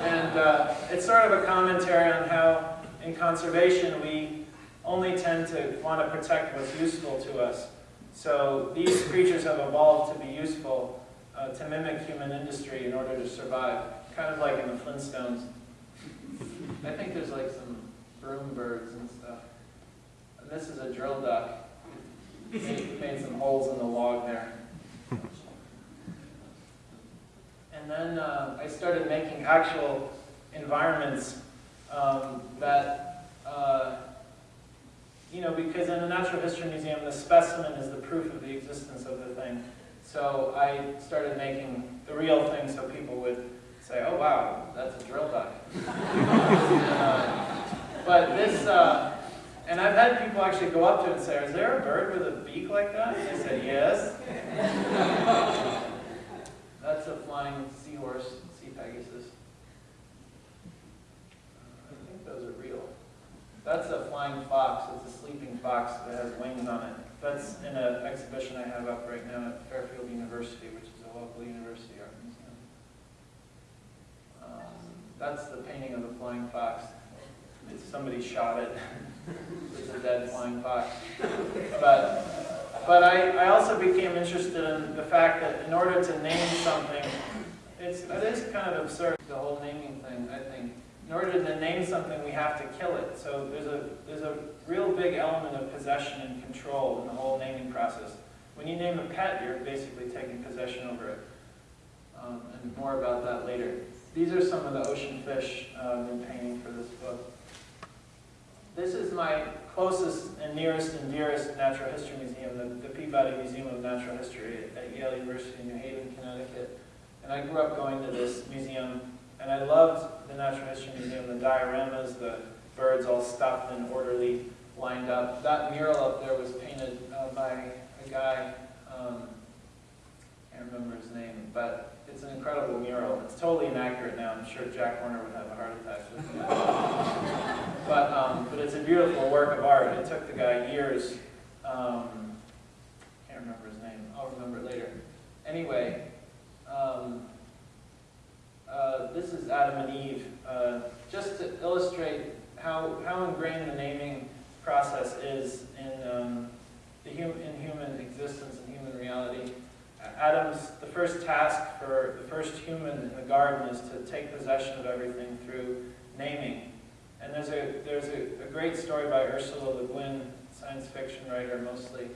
[SPEAKER 3] And uh, it's sort of a commentary on how, in conservation, we only tend to want to protect what's useful to us. So these creatures have evolved to be useful, uh, to mimic human industry in order to survive, kind of like in the Flintstones. I think there's like some broom birds and stuff. This is a drill duck. Made, made some holes in the log there. And then uh, I started making actual environments um, that, uh, you know, because in a natural history museum, the specimen is the proof of the existence of the thing. So I started making the real thing so people would say, oh wow, that's a drill duck. uh, but this, uh, and I've had people actually go up to it and say, is there a bird with a beak like that? And I said, yes. That's a flying seahorse, sea pegasus. Uh, I think those are real. That's a flying fox. It's a sleeping fox that has wings on it. That's in an exhibition I have up right now at Fairfield University, which is a local university art museum. Um, that's the painting of the flying fox. It's, somebody shot it. it's a dead flying fox. But, but I, I also became interested in the fact that in order to name something, it's, it is kind of absurd, the whole naming thing, I think. In order to name something, we have to kill it. So there's a, there's a real big element of possession and control in the whole naming process. When you name a pet, you're basically taking possession over it. Um, and more about that later. These are some of the ocean fish um, in painting for this book. This is my closest and nearest and dearest natural history museum, the, the Peabody Museum of Natural History at Yale University in New Haven, Connecticut. And I grew up going to this museum, and I loved the Natural History Museum, the dioramas, the birds all stuffed and orderly lined up. That mural up there was painted uh, by a guy, um, can't remember his name, but it's an incredible mural. It's totally inaccurate now. I'm sure Jack Horner would have a heart attack but, um, but it's a beautiful work of art. It took the guy years. Um, can't remember his name. I'll remember it later. Anyway, um, uh, this is Adam and Eve. Uh, just to illustrate how, how ingrained the naming process is in, um, the hum in human existence and human reality. Adam's, the first task for the first human in the garden is to take possession of everything through naming. And there's a, there's a, a great story by Ursula Le Guin, science fiction writer mostly,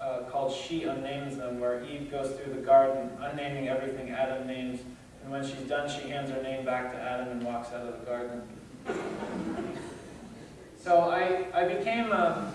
[SPEAKER 3] uh, called She Unnames Them, where Eve goes through the garden, unnaming everything Adam names, and when she's done, she hands her name back to Adam and walks out of the garden. so I, I became um,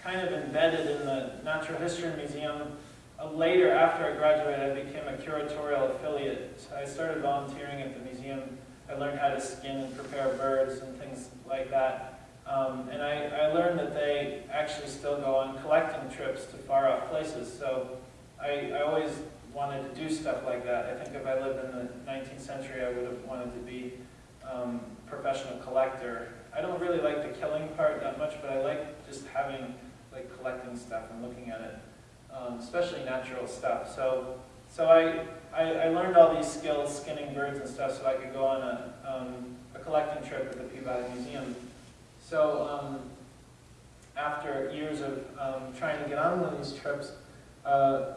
[SPEAKER 3] kind of embedded in the Natural History Museum uh, later, after I graduated, I became a curatorial affiliate. So I started volunteering at the museum. I learned how to skin and prepare birds and things like that. Um, and I, I learned that they actually still go on collecting trips to far off places. So I, I always wanted to do stuff like that. I think if I lived in the 19th century, I would have wanted to be um, professional collector. I don't really like the killing part that much, but I like just having, like collecting stuff and looking at it um, especially natural stuff. So, so I, I, I, learned all these skills, skinning birds and stuff, so I could go on a, um, a collecting trip at the Peabody Museum. So um, after years of um, trying to get on one of these trips, uh,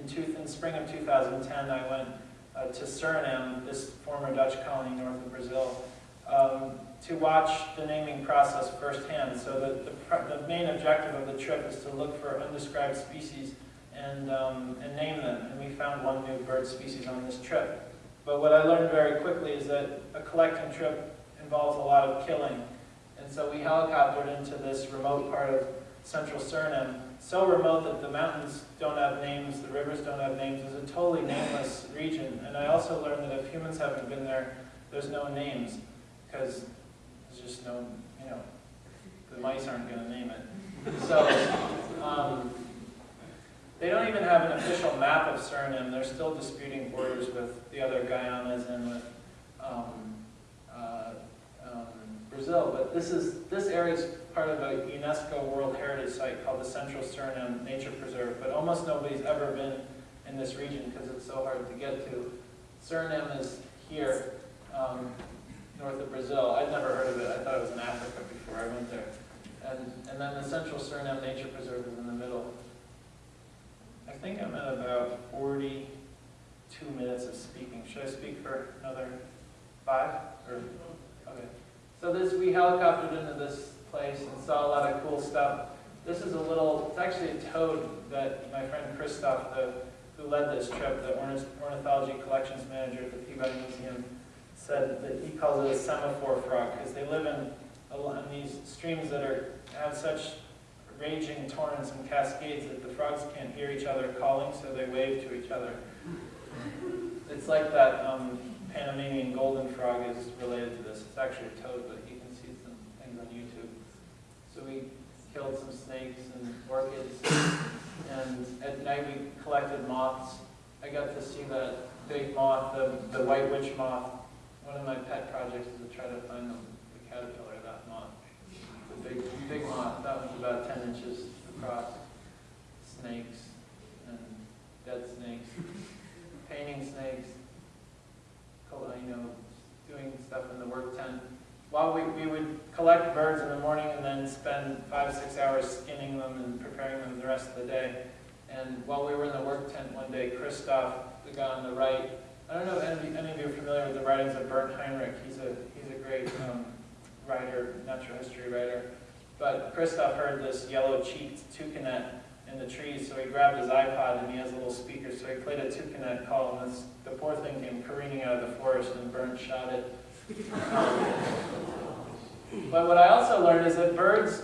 [SPEAKER 3] in two, in spring of 2010, I went uh, to Suriname, this former Dutch colony north of Brazil, um, to watch the naming process firsthand. So the, the, the main objective of the trip is to look for undescribed species and, um, and name them. And we found one new bird species on this trip. But what I learned very quickly is that a collecting trip involves a lot of killing. And so we helicoptered into this remote part of central Suriname, so remote that the mountains don't have names, the rivers don't have names. It's a totally nameless region. And I also learned that if humans haven't been there, there's no names, because there's just no, you know, the mice aren't going to name it. So, um, they don't even have an official map of Suriname. They're still disputing borders with the other Guyanas and with um, uh, Brazil. But this is this area is part of a UNESCO World Heritage Site called the Central Suriname Nature Preserve. But almost nobody's ever been in this region because it's so hard to get to. Suriname is here, um, north of Brazil. I'd never heard of it. I thought it was in Africa before I went there. And, and then the Central Suriname Nature Preserve is in the middle. I think I'm at about 42 minutes of speaking. Should I speak for another five? Or, okay. So this, we helicoptered into this place and saw a lot of cool stuff. This is a little, it's actually a toad that my friend Christoph, the, who led this trip, the ornithology collections manager at the Peabody Museum, said that he calls it a semaphore frog because they live in, in these streams that are, have such raging torrents and cascades that the frogs can't hear each other calling, so they wave to each other. It's like that um, Panamanian golden frog is related to this. It's actually a toad, but you can see some things on YouTube. So we killed some snakes and orchids, and at night we collected moths. I got to see that big moth, the, the white witch moth. One of my pet projects is to try to find the, the caterpillar of that moth. The big, big moth, that one's about ten inches across. Snakes and dead snakes, painting snakes, col- you know, doing stuff in the work tent. While we, we would collect birds in the morning and then spend five, six hours skinning them and preparing them the rest of the day. And while we were in the work tent one day, Christoph, the guy on the right, I don't know if any, any of you are familiar with the writings of Bernd Heinrich. He's a, he's a great um, writer, natural history writer. But Christoph heard this yellow-cheeked toucanet in the trees, so he grabbed his iPod and he has a little speaker, so he played a toucanet call, and this, the poor thing came careening out of the forest, and Bernd shot it. But what I also learned is that birds,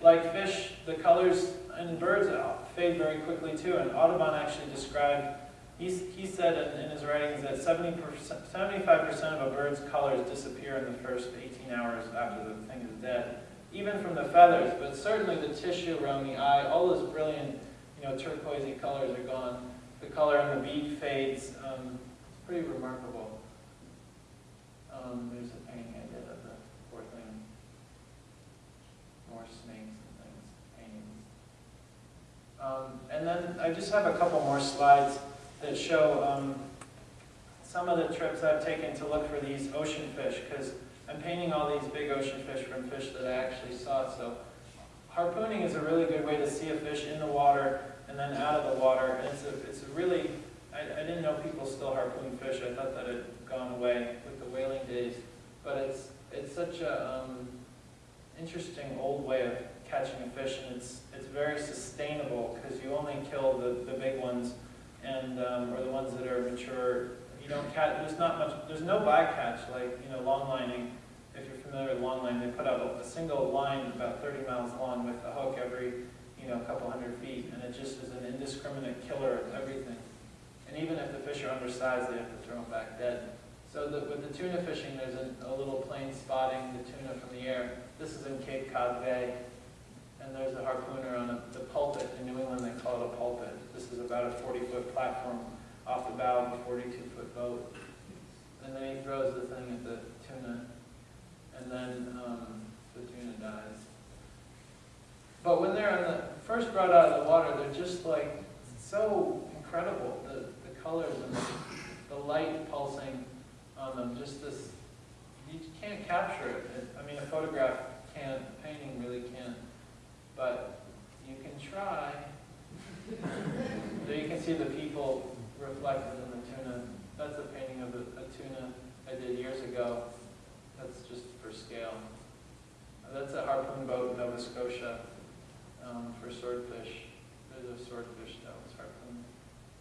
[SPEAKER 3] like fish, the colors in birds fade very quickly too, and Audubon actually described He's, he said in, in his writings that 70%, 75% of a bird's colors disappear in the first 18 hours after the thing is dead, even from the feathers, but certainly the tissue around the eye, all those brilliant, you know, turquoisey colors are gone. The color on the beak fades. Um, it's pretty remarkable. Um, there's a painting I did of the poor thing. More snakes and things, paintings. Um, and then I just have a couple more slides that show um, some of the trips I've taken to look for these ocean fish, because I'm painting all these big ocean fish from fish that I actually saw. So harpooning is a really good way to see a fish in the water and then out of the water. And it's a, it's a really, I, I didn't know people still harpoon fish. I thought that had gone away with the whaling days. But it's, it's such a um, interesting old way of catching a fish, and it's, it's very sustainable because you only kill the, the big ones and um, or the ones that are mature. You don't catch. There's not much. There's no bycatch like you know long lining. Familiar with long line, they put out a, a single line about 30 miles long with a hook every you know couple hundred feet, and it just is an indiscriminate killer of everything. And even if the fish are undersized, they have to throw them back dead. So the, with the tuna fishing, there's a, a little plane spotting the tuna from the air. This is in Cape Cod Bay. And there's a harpooner on a, the pulpit. In New England, they call it a pulpit. This is about a 40-foot platform off the bow of a 42-foot boat. And then he throws the thing at the tuna, and then um, the tuna dies. But when they're the, first brought out of the water, they're just like so incredible. The, the colors and the, the light pulsing on them, just this, you can't capture it. it. I mean, a photograph can't, a painting really can't but you can try. You can see the people reflected in the tuna. That's a painting of a, a tuna I did years ago. That's just for scale. That's a harpoon boat in Nova Scotia um, for swordfish. There's a swordfish that was harpoon.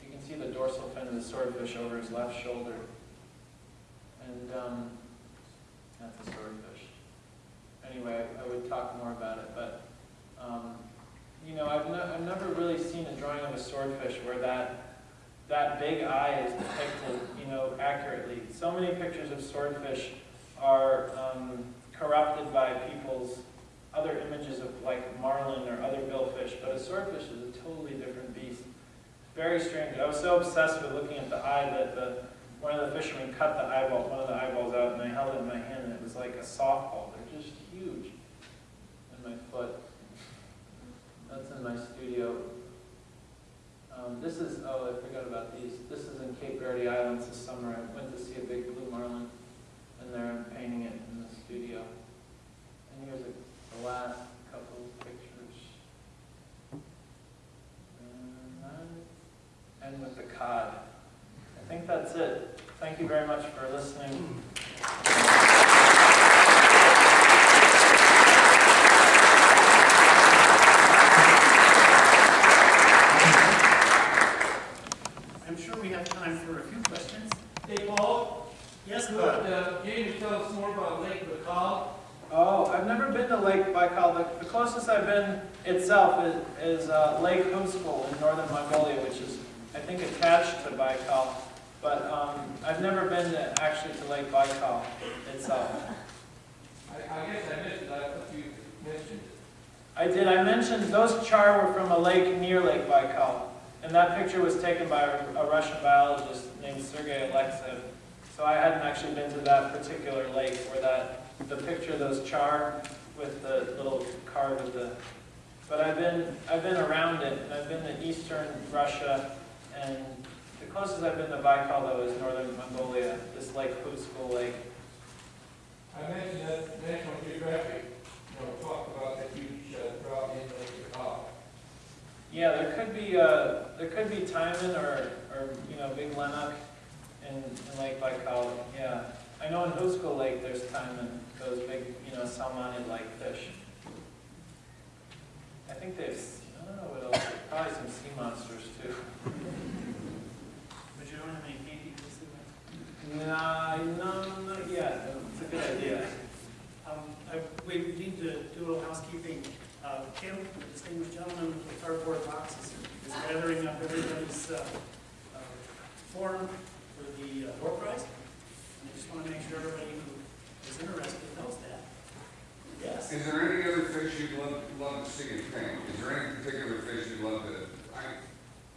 [SPEAKER 3] You can see the dorsal fin of the swordfish over his left shoulder. And um, that's a swordfish. Anyway, I would talk more about it, but um, you know, I've, ne- I've never really seen a drawing of a swordfish where that that big eye is depicted, you know, accurately. So many pictures of swordfish are um, corrupted by people's other images of like marlin or other billfish, but a swordfish is a totally different beast. Very strange. I was so obsessed with looking at the eye that the one of the fishermen cut the eyeball, one of the eyeballs out, and I held it in my hand, and it was like a softball. They're just huge. In my foot. That's in my studio. Um, this is, oh, I forgot about these. This is in Cape Verde Islands this summer. I went to see a big blue marlin, and there I'm painting it in the studio. And here's a, the last couple of pictures. And And with the cod. I think that's it. Thank you very much for listening.
[SPEAKER 2] I'm sure we have time for a few questions.
[SPEAKER 4] Hey, Paul,
[SPEAKER 2] Yes,
[SPEAKER 4] could,
[SPEAKER 2] Bud?
[SPEAKER 4] uh, can you tell us more about Lake Baikal?
[SPEAKER 3] Oh, I've never been to Lake Baikal. The, the closest I've been itself is, is uh, Lake Huskul in northern Mongolia, which is, I think, attached to Baikal. But um, I've never been to, actually to Lake Baikal itself.
[SPEAKER 4] I, I guess I missed it, I thought you mentioned it.
[SPEAKER 3] I did. I mentioned those char were from a lake near Lake Baikal, and that picture was taken by a, Russian biologist named Sergei Alexeyev. So I hadn't actually been to that particular lake where that the picture of those char with the little card of the. But I've been I've been around it, and I've been to eastern Russia, and the closest I've been to Baikal though is northern Mongolia. This Lake Huskul Lake.
[SPEAKER 4] I mentioned that National Geographic, you know, talked about the huge uh, drought in Lake Baikal.
[SPEAKER 3] Yeah, there could be, uh, there could be taimen or, or, you know, Big lenoks in, in Lake Baikal, yeah. I know in Huskul Lake, there's taimen, those big, you know, salmonid-like fish. I think they've, I don't know what else, probably some sea monsters too.
[SPEAKER 2] But you don't have any paintings this evening?
[SPEAKER 3] Nah, no, not yet, it's a good idea.
[SPEAKER 2] Um, I, we need to do a little housekeeping. Uh, Kim, the distinguished gentleman with the cardboard boxes, is gathering up everybody's, uh, uh, form for the uh, door prize. And I just want to make sure everybody who is interested knows that. Yes?
[SPEAKER 5] Is there any other fish you'd love, love to see in paint? Is there any particular fish you'd love to, I,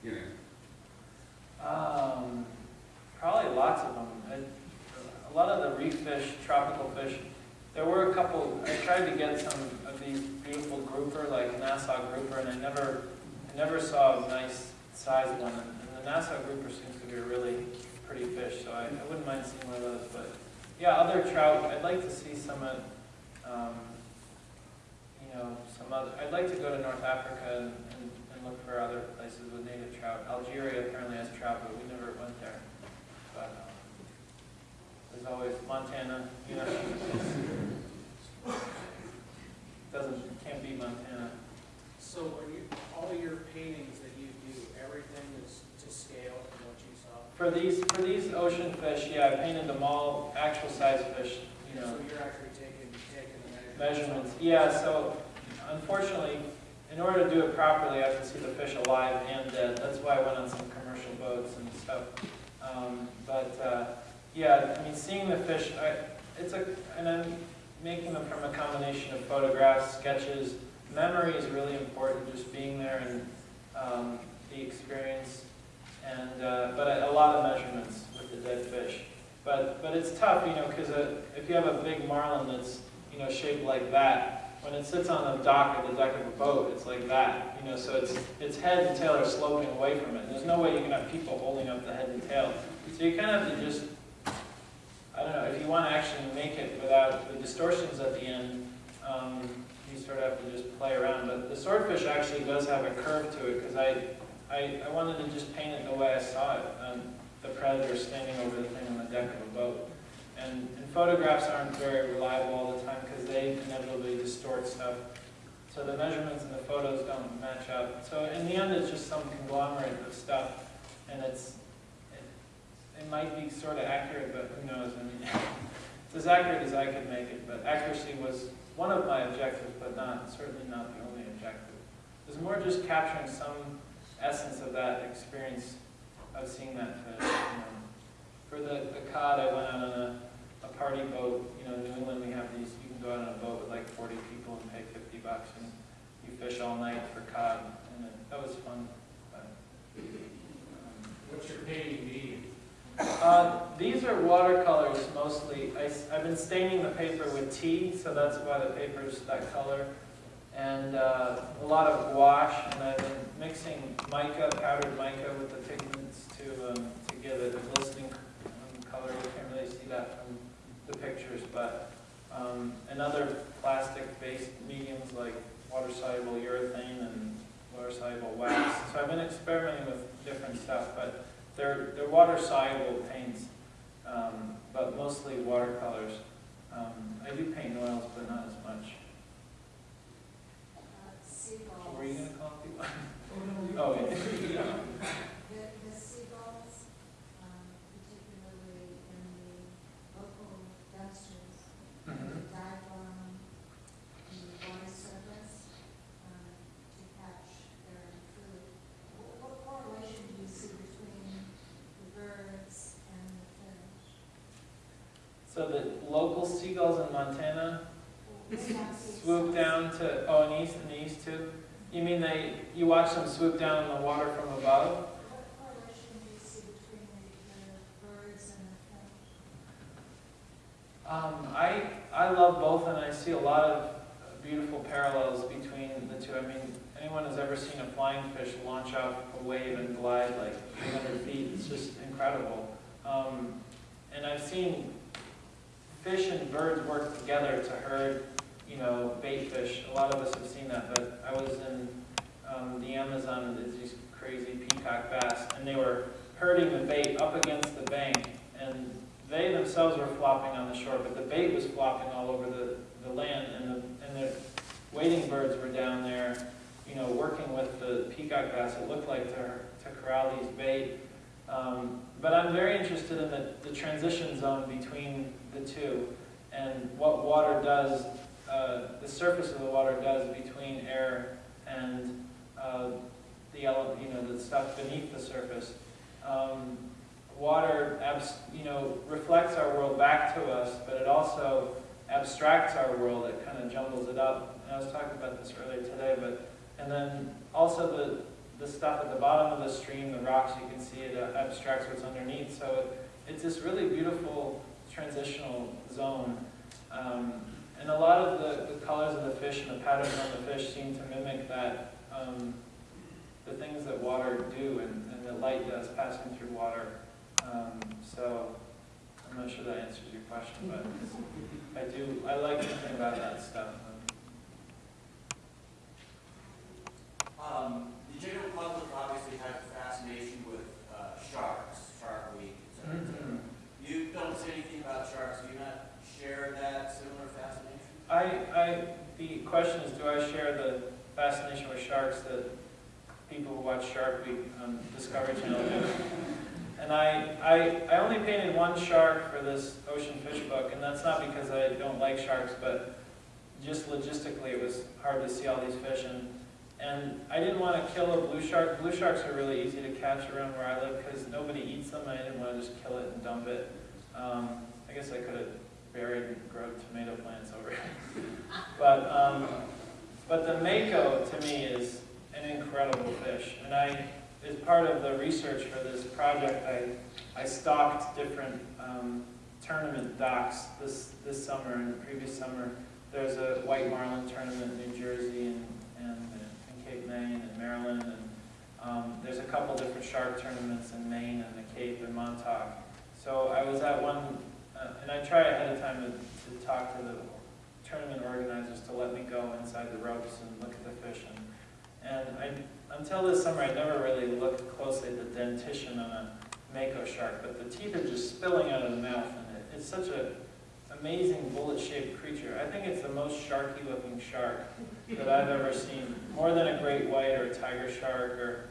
[SPEAKER 5] you know?
[SPEAKER 3] Um, probably lots of them. I, a lot of the reef fish, tropical fish. There were a couple. I tried to get some of these beautiful grouper, like Nassau grouper, and I never, I never saw a nice sized one. And the Nassau grouper seems to be a really pretty fish, so I, I wouldn't mind seeing one of those. But yeah, other trout. I'd like to see some of, um, you know, some other. I'd like to go to North Africa and, and, and look for other places with native trout. Algeria apparently has trout, but we never went there. But um, there's always Montana, you know. Doesn't, can't beat Montana.
[SPEAKER 6] So are you, all your paintings that you do, everything is to scale from what you saw?
[SPEAKER 3] For these, for these ocean fish, yeah, I painted them all actual size fish, you know.
[SPEAKER 6] So you're actually taking, taking the measurements?
[SPEAKER 3] Yeah, so unfortunately, in order to do it properly, I have to see the fish alive and dead. That's why I went on some commercial boats and stuff. Um, but uh, yeah, I mean, seeing the fish, I, it's a, and I'm making them from a combination of photographs, sketches. Memory is really important, just being there and um, the experience. And uh, but a, a lot of measurements with the dead fish. But but it's tough, you know, because if you have a big marlin that's you know, shaped like that. When it sits on the dock at the deck of a boat, it's like that, you know, so its its head and tail are sloping away from it. There's no way you can have people holding up the head and tail. So you kind of have to just, I don't know, if you want to actually make it without the distortions at the end, um, you sort of have to just play around. But the swordfish actually does have a curve to it, because I, I, I wanted to just paint it the way I saw it, um, the predator standing over the thing on the deck of a boat. And, and photographs aren't very reliable all the time because they inevitably distort stuff. So the measurements in the photos don't match up. So in the end, it's just some conglomerate of stuff, and it's, it, it might be sort of accurate, but who knows? I mean, it's as accurate as I could make it, but accuracy was one of my objectives, but not, certainly not the only objective. It was more just capturing some essence of that experience of seeing that fish. You know. For the, the cod, I went out on a party boat. You know, in New England, we have these, you can go out on a boat with like 40 people and pay 50 bucks, and you fish all night for cod, and it, that was fun. But, um,
[SPEAKER 4] What's your painting medium?
[SPEAKER 3] uh, these are watercolors mostly. I, have been staining the paper with tea, so that's why the paper's that color. And uh, a lot of gouache, and I've been mixing mica, powdered mica with the pigments to, um, to give it a glistening um, color. You can't really see that from the pictures, but um, and other plastic-based mediums like water-soluble urethane and water-soluble wax. So I've been experimenting with different stuff, but they're, they're water-soluble paints, um, but mostly watercolors. Um, I do paint oils, but not as much. What were you gonna call people?
[SPEAKER 4] Oh,
[SPEAKER 3] Oh, yeah.
[SPEAKER 7] The, the seagulls, um, particularly in the local dumpsters,
[SPEAKER 3] Mhm.
[SPEAKER 7] dive on the water surface, um, to catch their food. What, what correlation do you see between the birds and the fish?
[SPEAKER 3] So the local seagulls in Montana swoop down to, oh, in east, in the east too? You mean they, you watch them swoop down in the water from above? Um, I, I love both and I see a lot of beautiful parallels between the two. I mean, anyone who's ever seen a flying fish launch out a wave and glide like 300 feet, it's just incredible. Um, and I've seen fish and birds work together to herd, you know, bait fish. A lot of us have seen that, but I was in um, the Amazon and there's these crazy peacock bass, and they were herding the bait up against the bank, and they themselves were flopping on the shore, but the bait was flopping all over the, the land, and the, and the wading birds were down there, you know, working with the peacock bass, it looked like to, to corral these bait. Um, but I'm very interested in the, the transition zone between the two, and what water does, uh, the surface of the water does between air and uh, the, you know, the stuff beneath the surface. Um, water, you know, reflects our world back to us, but it also abstracts our world. It kind of jumbles it up. And I was talking about this earlier today, but and then also the the stuff at the bottom of the stream, the rocks, you can see it uh, abstracts what's underneath. So it, it's this really beautiful transitional zone. Um, and a lot of the, the colors of the fish and the patterns on the fish seem to mimic that, um, the things that water do and, and the light does passing through water. Um, so I'm not sure that answers your question, but I do, I like thinking about that stuff.
[SPEAKER 8] Um, the general public obviously has a fascination with, uh, sharks, Shark Week, et cetera, et cetera.
[SPEAKER 3] Mhm.
[SPEAKER 8] You don't say anything about sharks, do you not share that similar fascination?
[SPEAKER 3] I, I, the question is, do I share the fascination with sharks that people who watch Shark Week on Discovery Channel do? And I, I, I only painted one shark for this ocean fish book, and that's not because I don't like sharks, but just logistically, it was hard to see all these fish, and, and I didn't want to kill a blue shark. Blue sharks are really easy to catch around where I live, because nobody eats them, I didn't want to just kill it and dump it. Um, I guess I could have buried and grown tomato plants over it. But, um, but the mako, to me, is an incredible fish, and I, as part of the research for this project, I, I stalked different um, tournament docks this, this summer and the previous summer. There's a white marlin tournament in New Jersey and, and in Cape May and Maryland, and um, there's a couple different shark tournaments in Maine and the Cape and Montauk. So I was at one, uh, and I try ahead of time to, to talk to the tournament organizers to let me go inside the ropes and look at the fish. And, and I, until this summer, I never really looked closely at the dentition on a mako shark, but the teeth are just spilling out of the mouth, and it, it's such a amazing bullet-shaped creature. I think it's the most sharky-looking shark that I've ever seen, more than a great white or a tiger shark, or,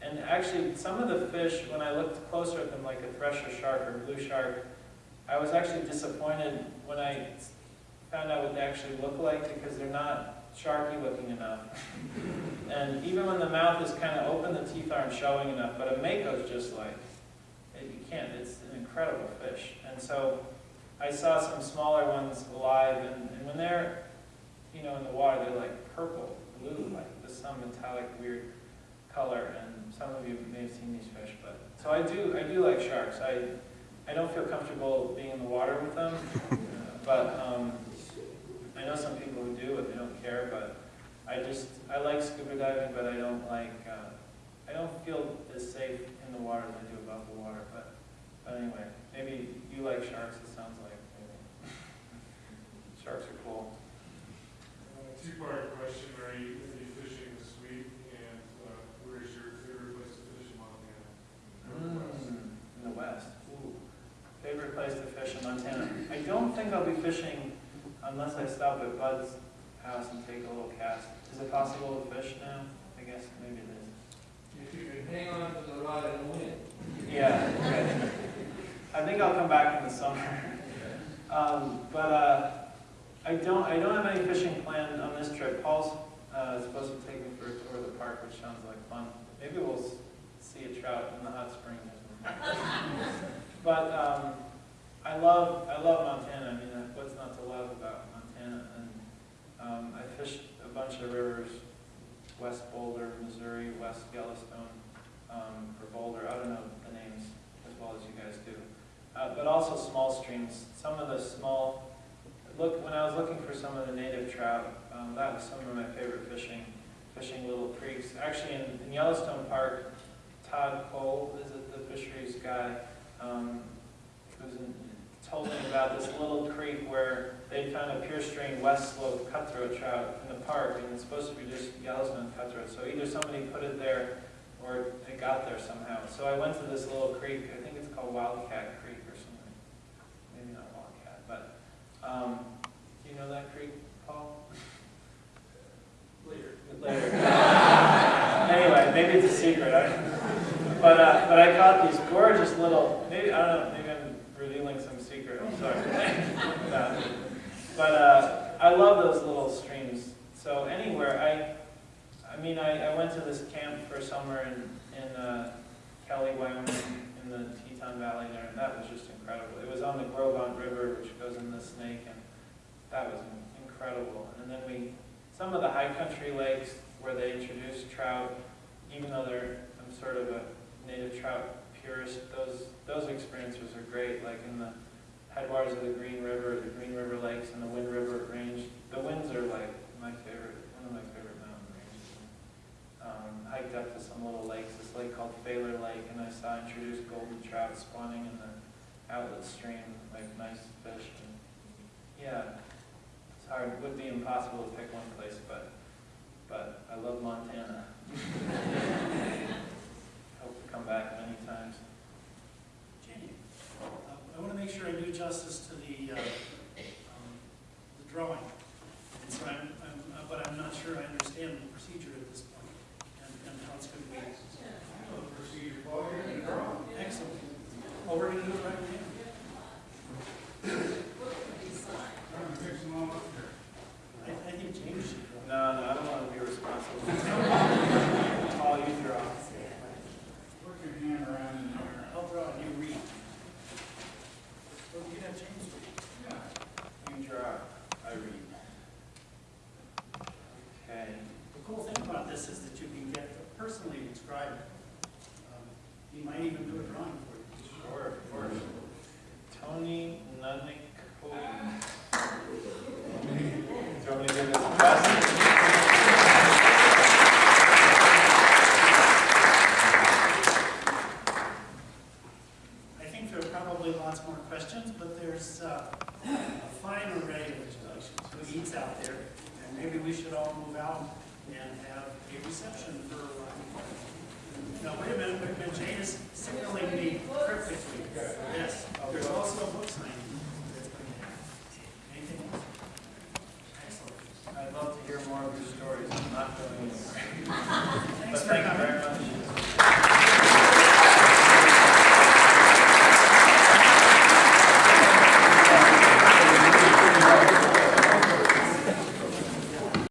[SPEAKER 3] and actually, some of the fish, when I looked closer at them, like a thresher shark or blue shark, I was actually disappointed when I found out what they actually look like, because they're not sharky-looking enough. And even when the mouth is kind of open, the teeth aren't showing enough, but a mako's just like, eh, you can't, it's an incredible fish. And so I saw some smaller ones alive, and, and when they're, you know, in the water, they're like purple, blue, like with some metallic weird color, and some of you may have seen these fish, but, so I do, I do like sharks. I, I don't feel comfortable being in the water with them, but, um, I know some people who do, and they don't care, but I just, I like scuba diving, but I don't like, uh, I don't feel as safe in the water as I do above the water, but, but anyway, maybe you like sharks, it sounds like, maybe. Sharks are cool.
[SPEAKER 9] Uh, Two-part question, are you, are you fishing this week, and uh, where is your favorite place to fish in Montana? Northwest.
[SPEAKER 3] Mm, In the west, ooh. Favorite place to fish in Montana? I don't think I'll be fishing unless I stop at Bud's house and take a little cast. Is it possible to fish now? I guess maybe it is.
[SPEAKER 4] If you can hang on to the rod and wind.
[SPEAKER 3] Yeah, okay. I think I'll come back in the summer. Um, but, uh, I don't, I don't have any fishing planned on this trip. Paul's, uh, supposed to take me for a tour of the park, which sounds like fun. Maybe we'll see a trout in the hot springs or something. But, um, I love, I love Montana. I mean, what's not to love about Montana? And, um, I fished a bunch of rivers, West Boulder, Missouri, West Yellowstone, um, or Boulder. I don't know the names as well as you guys do. Uh, but also small streams. Some of the small, look, when I was looking for some of the native trout, um, that was some of my favorite fishing, fishing little creeks. Actually, in, in Yellowstone Park, Todd Koel is the fisheries guy, um, who's in, told me about this little creek where they found a pure strain West Slope cutthroat trout in the park, and it's supposed to be just Yellowstone cutthroat. So either somebody put it there or it got there somehow. So I went to this little creek, I think it's called Wildcat Creek or something. Maybe not Wildcat, but, um, do you know that creek, Paul?
[SPEAKER 6] Later.
[SPEAKER 3] Later. Anyway, maybe it's a secret. I- But, uh, but I caught these gorgeous little, maybe, I don't know, maybe I'm revealing some secret, I'm sorry. But, uh, I love those little streams. So anywhere, I, I mean, I, I went to this camp for summer in, in, uh, Kelly, Wyoming, in the Teton Valley there, and that was just incredible. It was on the Gros Ventre River, which goes in the Snake, and that was incredible. And then we, some of the high country lakes where they introduce trout, even though they're, I'm sort of a native trout purist, those, those experiences are great, like in the headwaters of the Green River, the Green River Lakes, and the Wind River Range. The winds are like my favorite, one of my favorite mountain ranges. Um, hiked up to some little lakes, this lake called Phaler Lake, and I saw introduced golden trout spawning in the outlet stream, like nice fish. And yeah, it's hard, it would be impossible to pick one place, but, but I love Montana. Hope to come back many times.
[SPEAKER 2] I want to make sure I do justice to the, uh, um, the drawing. And so I'm, I'm, uh, but I'm not sure I understand the procedure at this point and, and how it's going to be.
[SPEAKER 9] I know the procedure, Paul, you're gonna draw.
[SPEAKER 2] Excellent. Oh, we're going to do it right now.
[SPEAKER 9] I'm gonna fix them all up here.
[SPEAKER 2] I, I think James should draw.
[SPEAKER 3] No, no, I don't want to be responsible. Paul, you draw.
[SPEAKER 9] Put your hand around in there.
[SPEAKER 2] I'll draw and you read. Well, you can have James read.
[SPEAKER 9] Yeah.
[SPEAKER 3] You draw, I read. Okay.
[SPEAKER 2] The cool thing about this is that you can get personally describe it. Um, He might even do a drawing for you.
[SPEAKER 3] Sure, of course. Tony Nunnick. Do you want me to give this a